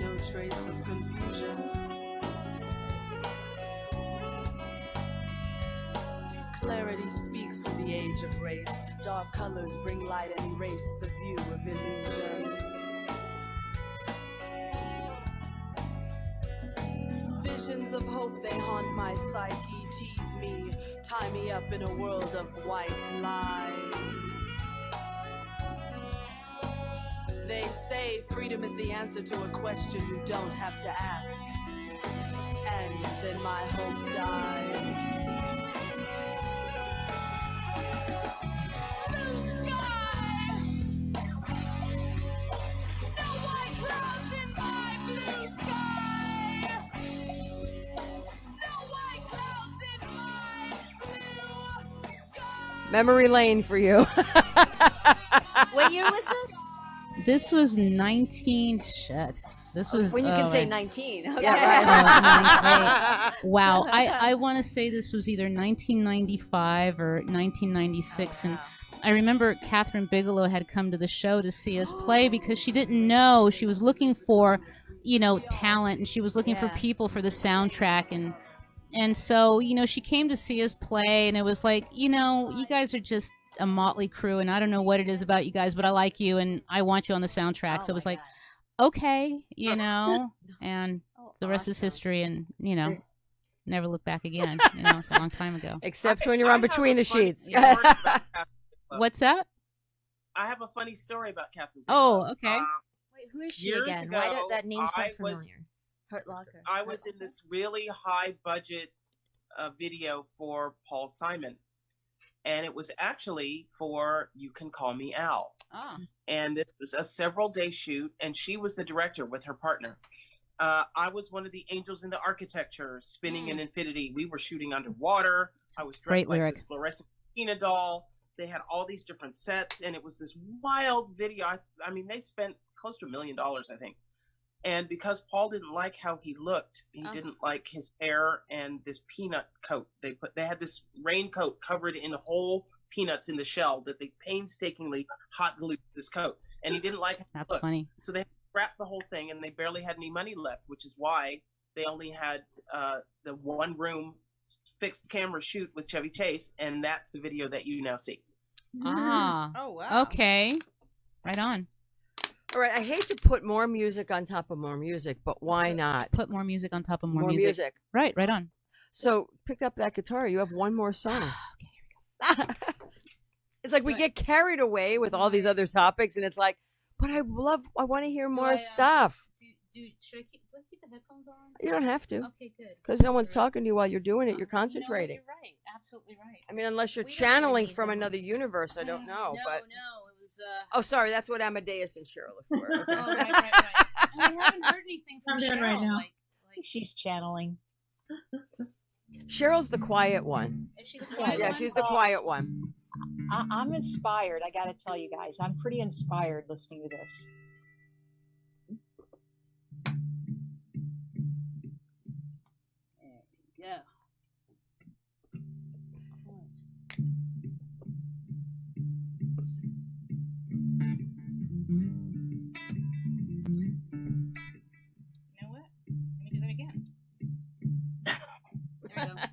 No trace of confusion. Clarity speaks to the age of race. Dark colors bring light and erase the view of illusion. Visions of hope, they haunt my psyche, tease me, tie me up in a world of white lies. They say freedom is the answer to a question you don't have to ask. And then my hope dies. Blue sky. No white This was 19. Shit. This was. When you oh, can say 19. Okay. Yeah, right. Oh, wow. I, I want to say this was either 1995 or 1996. And ah. I remember Kathryn Bigelow had come to the show to see us play because she didn't know she was looking for, you know, talent and she was looking for people for the soundtrack. And, and so, you know, she came to see us play and it was like, you know, you guys are just a motley crew and I don't know what it is about you guys, but I like you and I want you on the soundtrack. Oh so it was like, God. okay, you know, and Oh, the rest is history and you know never look back again you know it's a long time ago Except I- when you're I on between the funny sheets. story about Kathryn Bigelow. what's that I have a funny story about Kathryn. Oh, okay. Uh, Wait, who is she Years again? Why does that name sound I was- familiar? Hurt Locker. I was in this really high budget uh, video for Paul Simon, and it was actually for "You Can Call Me Al." oh and this was a several day shoot and she was the director with her partner. Uh, i was one of the angels in the architecture spinning an infinity. We were shooting underwater. I was dressed Great like lyric. this fluorescent Tina doll. They had all these different sets and it was this wild video. I, I mean they spent close to a million dollars i think and because paul didn't like how he looked he Oh. didn't like his hair and this peanut coat. They put they had this raincoat covered in whole peanuts in the shell that they painstakingly hot glued this coat. And he didn't like how it that's looked. funny. So they scrapped the whole thing and they barely had any money left which is why they only had uh, the one room fixed camera shoot with chevy chase and that's the video that you now see. Ah. Oh wow. okay. Right on All right. I hate to put more music on top of more music, but why not? put more music on top of more, music. right right on So pick up that guitar. You have one more song. Okay, here we go. it's like we get carried away with all these other topics, and it's like, but I love. I want to hear more I, uh, stuff. do, do should i keep do i keep the headphones on You don't have to, okay good because no one's talking to you while you're doing it. You're concentrating. you're right absolutely right I mean, unless you're We don't really channeling need from them. another universe, I don't know. no but no uh oh, sorry, that's what Amadeus and Cheryl are for. Okay. oh right right right and we haven't heard anything from Cheryl right now. like like She's channeling. Cheryl's the quiet one. is she the Yeah, quiet Yeah, one? she's the quiet one. I, I'm inspired. I got to tell you guys, I'm pretty inspired listening to this. you.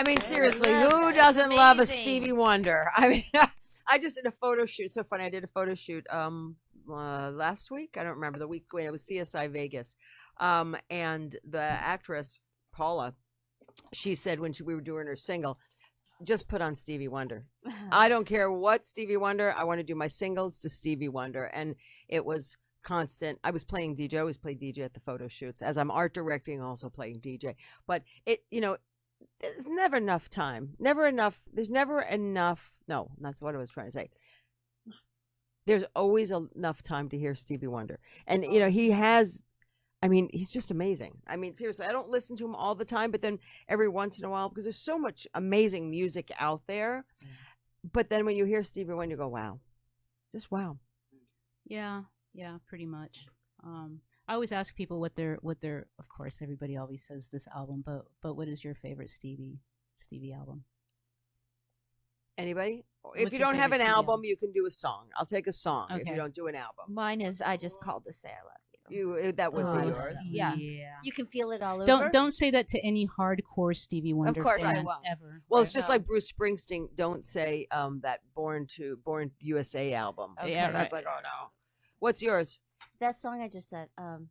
I mean, seriously, who doesn't love a amazing. Stevie Wonder? I mean, I just did a photo shoot. So funny. I did a photo shoot um uh, last week. I don't remember the week when it was CSI Vegas, um, and the actress Paula, she said when she, we were doing her single, just put on Stevie Wonder. I don't care what Stevie Wonder. I want to do my singles to Stevie Wonder, and it was constant. I was playing DJ. I always play DJ at the photo shoots as I'm art directing, also playing DJ. But it, you know, there's never enough time. Never enough. There's never enough. No, that's what I was trying to say. There's always enough time to hear Stevie Wonder, and you know he has. I mean, he's just amazing. I mean, seriously, I don't listen to him all the time, but then every once in a while, because there's so much amazing music out there. But then when you hear Stevie Wonder, you go, "Wow, just wow." Yeah, yeah, pretty much. Um, I always ask people what their what their. Of course, everybody always says this album, but but what is your favorite Stevie Stevie album? Anybody? if you don't have an Stevie album, album? you can do a song. I'll take a song if you don't do an album. Mine is I just called to say I love you. You uh, that would Oh, be yours. Yeah. yeah. You can feel it all over. Don't don't say that to any hardcore Stevie Wonder Of course I fan won't. ever. Well, it's just No. like Bruce Springsteen. Don't say um that Born to Born USA album. Okay. Yeah, That's like, oh no. What's yours? That song I just said. Um,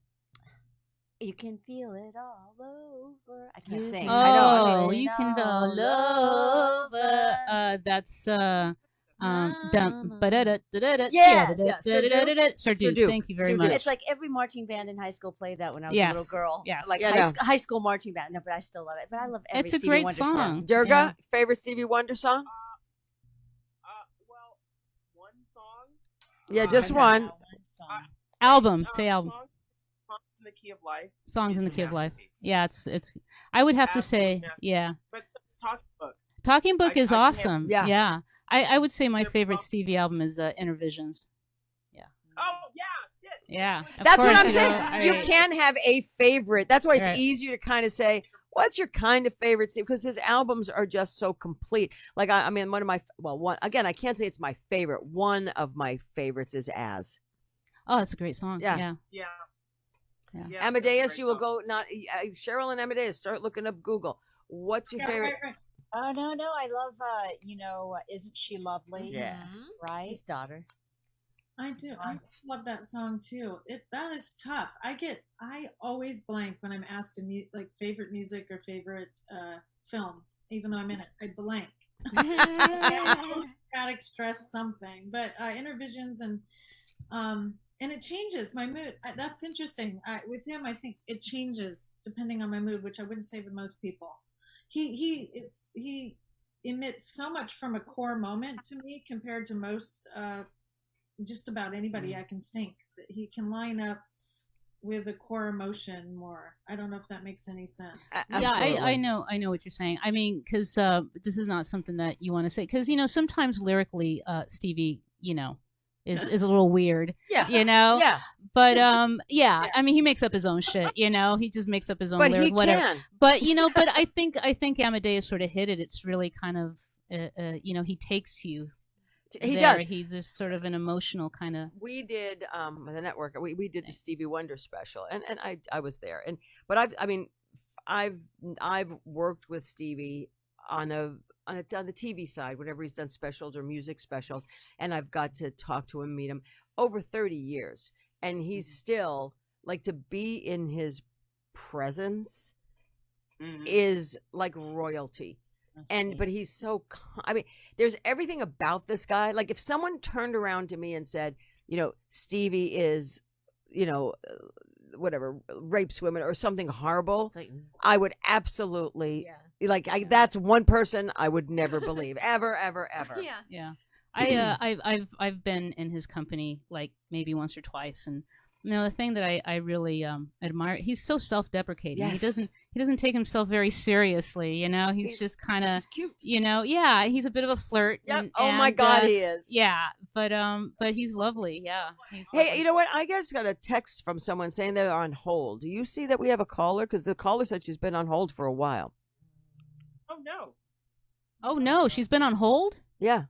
you can feel it all over. I can't You sing. can I know. I Oh, mean, you can all all over. over. Uh, that's uh, um, dum. Yes, yeah. Sir Sir Duke, Duke, Thank you very Sir much. It's like every marching band in high school played that when I was a little girl. yes. Like Yeah, high, no. sc- high school marching band. No, but I still love it. But I love every It's a Stevie great Wonder song. Durga, Yeah. favorite Stevie Wonder song? Uh, well, one song. Yeah, Uh, just I one. have- uh, Album, uh, say album. Song, Songs in the Key of Life. Songs in the Key of Life. Yeah, it's it's. I would have to say, yeah. But so is Talking Book. Talking Book I- is I can have- awesome. Yeah. yeah. I, I would say my They're favorite both- Stevie album is uh, Innervisions. Yeah. Oh yeah, shit. Yeah, of That's what I'm you saying. know, I- you can't have a favorite. That's why it's Right. easier to kind of say, what's your kind of favorite Steve? Because his albums are just so complete. Like, I, I mean, one of my, well, one, again, I can't say it's my favorite. One of my favorites is As. Oh, it's a great song. Yeah. Yeah. Yeah. Yeah. Yeah, Amadeus, you will song. go, not, uh, Cheryl and Amadeus, start looking up Google. What's your Yeah, favorite? right, right. Oh no, no, I love uh, you know, uh, isn't she lovely? Yeah. Right? His daughter. I do. I love that song too. It that is tough. I get. I always blank when I'm asked to mute like favorite music or favorite uh, film, even though I'm in it. I blank. Gotta express something, but uh, Innervisions and um and it changes my mood. That's interesting. I, with him, I think it changes depending on my mood, which I wouldn't say with most people. He he is he emits so much from a core moment to me compared to most uh, just about anybody I can think that he can line up with a core emotion more. I don't know if that makes any sense. A- Yeah, I, I know, I know what you're saying. I mean, because uh, this is not something that you want to say. Because you know, sometimes lyrically, uh, Stevie, you know, is is a little weird. Yeah. You know. Yeah. But um, yeah. I mean, he makes up his own shit. You know, he just makes up his own But lyric, he whatever. can. But you know, but I think I think Amadeus sort of hit it. It's really kind of, uh, uh, you know, he takes you. He there. does. He's just sort of an emotional kind of. we did um the network we, we did the stevie wonder special and and i i was there and but i've i mean i've i've worked with stevie on a on, a, on the tv side whenever he's done specials or music specials and i've got to talk to him meet him over 30 years and he's still like to be in his presence Mhm. is like royalty. And but he's so I mean, there's everything about this guy. Like if someone turned around to me and said, you know, Stevie is, you know, uh, whatever, rapes women or something horrible, like, I would absolutely yeah. Like I, that's one person I would never believe ever ever ever. Yeah. Yeah. I uh, I've I've I've been in his company like maybe once or twice, and you know the thing that I I really um admire he's so self deprecating. Yes. He doesn't he doesn't take himself very seriously. You know he's, He's- just kind of cute. you know yeah he's a bit of a flirt. Yep. and- oh my god, uh, he is. yeah, but um but he's lovely. Yeah. He's Hey, lovely. you know what? I just got a text from someone saying they're on hold. Do you see that we have a caller? Because the caller said she's been on hold for a while. Oh no. oh no, she's been on hold. Yeah.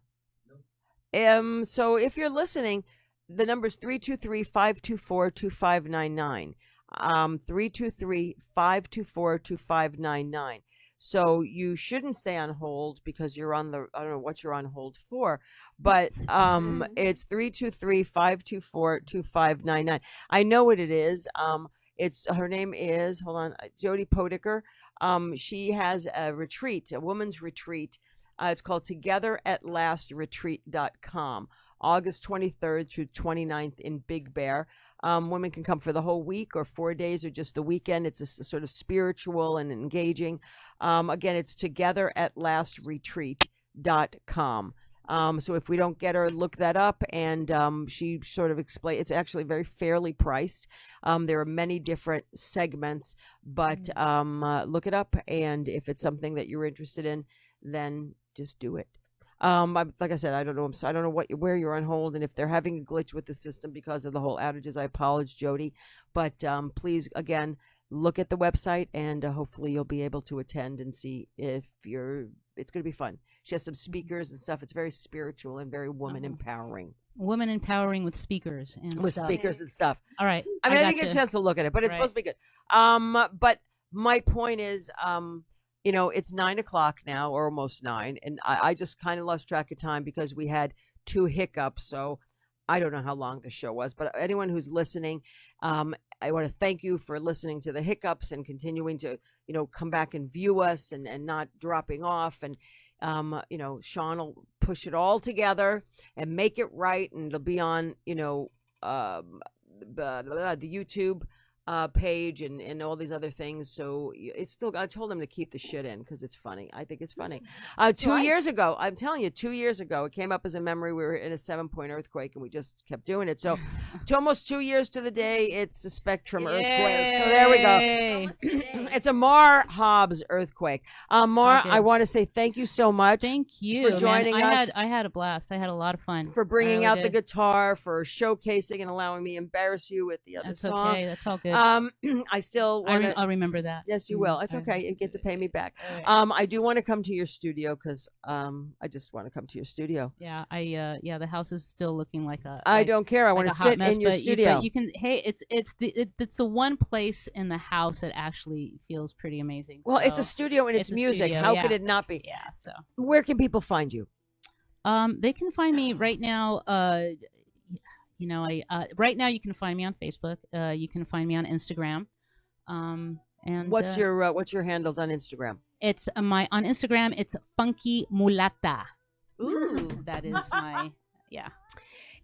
Um. So if you're listening, the number is 323-524-2599. Um, 323-524-2599. So you shouldn't stay on hold because you're on the I don't know what you're on hold for, but um it's 323-524-2599. I know what it is. Um it's her name is hold on, Jody Podicker. Um she has a retreat, a woman's retreat. Uh, it's called Together at Last Retreat.com. August 23rd through 29th in Big Bear. Um, women can come for the whole week or four days or just the weekend. It's a sort of spiritual and engaging. Um, again, it's together at lastretreat.com. Um, so if we don't get her, look that up. And um, she sort of explain. It's actually very fairly priced. Um, there are many different segments, but um, uh, look it up. And if it's something that you're interested in, then just do it. Um, I, like I said, I don't know. So, I don't know what where you're on hold, and if they're having a glitch with the system because of the whole outages, I apologize, Jody. But um, please, again, look at the website, and uh, hopefully you'll be able to attend and see if you're. It's going to be fun. She has some speakers and stuff. It's very spiritual and very woman Oh. empowering woman empowering with speakers and with stuff. speakers and stuff. All right. I mean, I, didn't get a chance to look at it, but it's Right. supposed to be good. Um, but my point is, um, you know, it's nine o'clock now, or almost nine, and I, I just kind of lost track of time because we had two hiccups. So I don't know how long the show was, but anyone who's listening, um, I want to thank you for listening to the hiccups and continuing to, you know, come back and view us and and not dropping off and. Um, you know, Sean will push it all together and make it right, and it'll be on, you know, um, the, the the YouTube uh, page and, and all these other things. So it's still. I told them to keep the shit in because it's funny. I think it's funny. Uh, two Right. years ago, I'm telling you, two years ago, it came up as a memory. We were in a seven point earthquake and we just kept doing it. So, to almost two years to the day, it's a spectrum earthquake. So there we go. It's a Mar Hobbs earthquake. Um, Mar, Okay. I want to say thank you so much Thank you for joining I us. Had, I had a blast. I had a lot of fun. for bringing I out really the guitar, for showcasing and allowing me embarrass you with the other That's song. okay. That's all good. Um, I still I want re- to. I'll remember that. Yes, you Mm, will. It's okay. You get to pay me back. Right. Um, I do want to come to your studio because um, I just want to come to your studio. yeah, I uh, yeah, the house is still looking like a. I like- don't care. I like want to a hot sit mess, in your but studio. You, but you can. Hey, it's it's the it, it's the one place in the house that actually feels pretty amazing. well, it's a studio and it's, it's music. studio, How yeah. could it not be? yeah. So Where can people find you? um, they can find me right now. Uh, you know, I uh, right now you can find me on Facebook. Uh, you can find me on Instagram. Um, and What's uh, your uh, What's your handles on Instagram? It's uh, my on Instagram. It's funky mulata. Ooh. That is my yeah.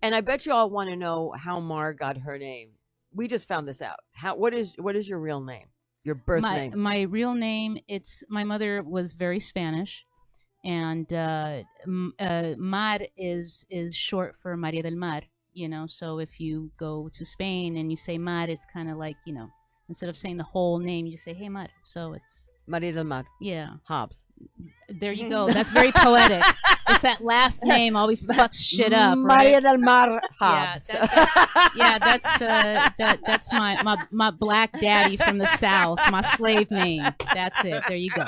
And I bet you all want to know how Mar got her name. We just found this out. How? What is What is your real name? Your birth my name? my real name. It's my mother was very Spanish, and uh, uh, Mar is is short for Maria del Mar. You know, so if you go to Spain and you say Mar, it's kind of like you know, instead of saying the whole name, you say Hey Mar. So it's Maria del Mar yeah. Hobbs. There you go. That's very poetic. it's that last name always fucks shit up, Right? Maria del Mar Hobbs. that- yeah, that's uh, that. That's my, my my black daddy from the south. My slave name. That's it. There you go.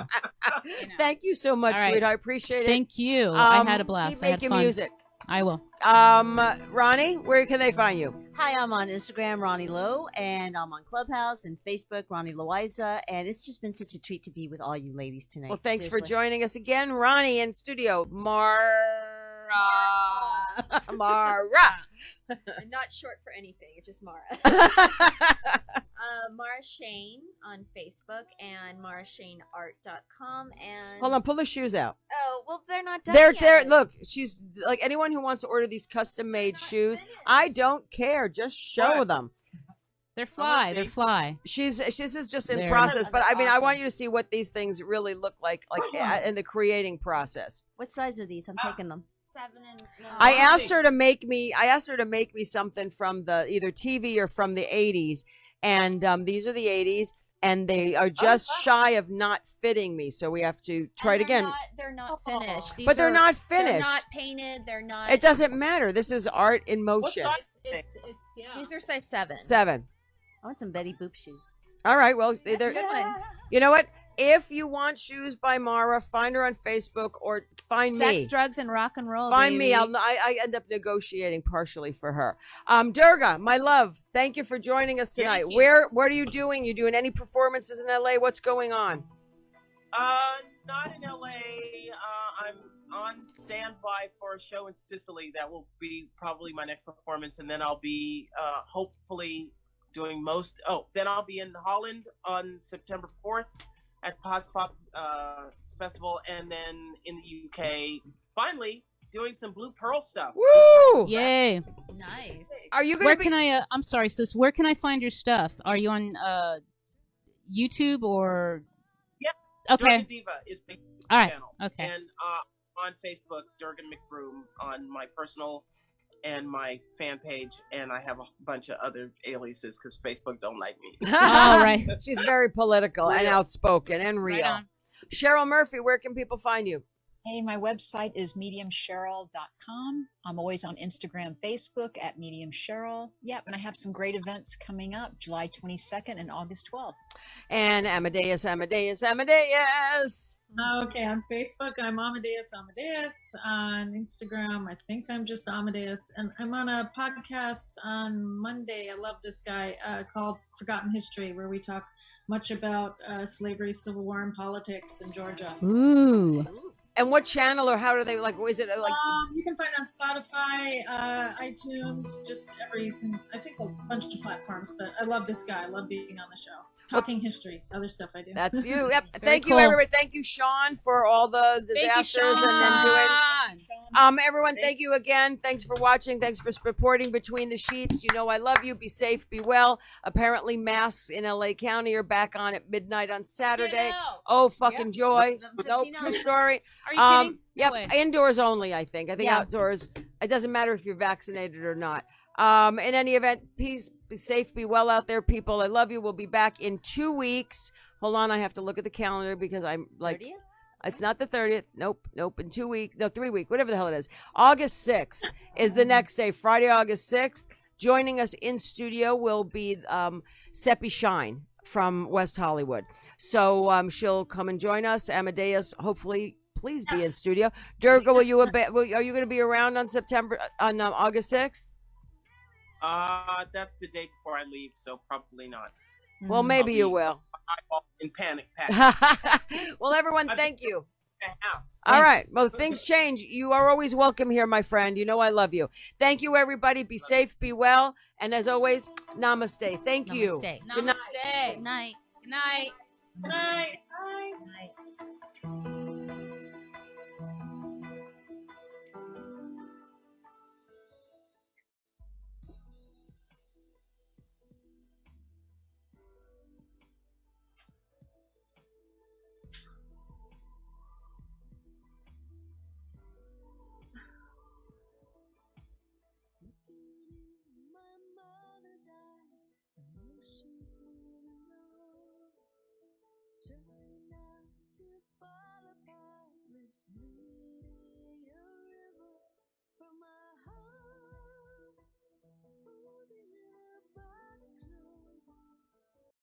Thank you so much, right. sweetheart. I appreciate it. Thank you. Um, I had a blast. Keep I had making fun. music. I will. Um, Ronnie, where can they find you? Hi, I'm on Instagram, Ronnie Lowe, and I'm on Clubhouse and Facebook, Ronnie Loiza. And it's just been such a treat to be with all you ladies tonight. Well, thanks for joining us again, Ronnie in studio. Mara, Mara. Not short for anything. It's just Mara. uh, Mara Shane on Facebook and marashaneart.com. And Hold on, pull the shoes out. Oh well, they're not done They're yet. there. Look, she's like anyone who wants to order these custom made shoes. I don't care. Just show What? them. They're fly. They're fly. She's she's is just in There. process, but I mean, I want you to see what these things really look like, like in the creating process. What size are these? I'm taking them. Seven and. No, I Oh, asked her to make me. I asked her to make me something from the either TV or from the '80s, and um, these are the '80s, and they are just wow. shy of not fitting me. So we have to try it they're again. Not, they're not finished. These But they're are- not finished. They're not painted. They're not. It doesn't matter. This is art in What motion. size? It's, it's, yeah. These are size seven. Seven. I want some Betty Boop shoes. All right. Well, That's they're- a you know what? If you want shoes by Mara, find her on Facebook or find Sex, me. Sex, drugs, and rock and roll. Find me. I'll, I, I end up negotiating partially for her. Um, Durga, my love, thank you for joining us tonight. Thank you. Where What are you doing? You doing any performances in LA? What's going on? Uh, not in LA. Uh, I'm on standby for a show in Sicily. That will be probably my next performance, and then I'll be uh, hopefully doing most. Oh, then I'll be in Holland on September 4th at Pos Pop uh, Festival, and then in the UK, finally doing some Blue Pearl stuff. Woo! Yay. Nice. Are you going Where to be? can I? Uh, I'm sorry, sis. Where can I find your stuff? Are you on uh, YouTube or? Yeah. Okay. Durgan Diva is my All right. channel. Okay. And uh, on Facebook, Durga McBroom on my personal and my fan page, and I have a bunch of other aliases because Facebook don't like me. All right. She's very political and outspoken and real. on. Cheryl Murphy, where can people find you? Hey, my website is mediumcheryl.com. I'm always on Instagram, Facebook at Medium Cheryl. Yep, and I have some great events coming up July 22nd and August 12th. And Amadeus, Amadeus, Amadeus. Okay, on Facebook, I'm Amadeus Amadeus. On Instagram, I think I'm just Amadeus. And I'm on a podcast on Monday. I love this guy uh, called Forgotten History, where we talk much about uh, slavery, civil war, and politics in Georgia. Ooh. And what channel or how do they like? Is it like? Um, you can find on Spotify, uh, iTunes, just everything. I think a bunch of platforms. But I love this guy. I love being on the show, talking history, other stuff I do. That's you. Yep. Very Thank you, everybody. Thank you, Sean, for all the disasters and, and doing. Um, everyone, thank you again. Thanks for watching. Thanks for supporting between the sheets. You know I love you. Be safe. Be well. Apparently, masks in LA County are back on at midnight on Saturday. Oh, fucking joy! The No, true story. Are you Um, kidding? Yep, way. indoors only. I think. I think Yeah. outdoors. It doesn't matter if you're vaccinated or not. Um, in any event, peace, be safe, be well out there, people. I love you. We'll be back in two weeks. Hold on, I have to look at the calendar because I'm like, 30th? it's not the thirtieth. Nope, nope. In two weeks, no, three week, whatever the hell it is. August sixth is the next day. Friday, August sixth. Joining us in studio will be um, Seppi Shine from West Hollywood. So um, she'll come and join us. Amadeus, hopefully, please be in studio. Durga, will you? Ab- will, are you going to be around on September on um, August sixth? Uh, that's the day before I leave, so probably not. Well, maybe you be- will. I'm in panic. panic. well, everyone, thank you. All right. Well, things change. You are always welcome here, my friend. You know I love you. Thank you, everybody. Be safe, be well, and as always, namaste. Thank you. Namaste. Good night. Namaste. Good night. Good night. Good night. Bye.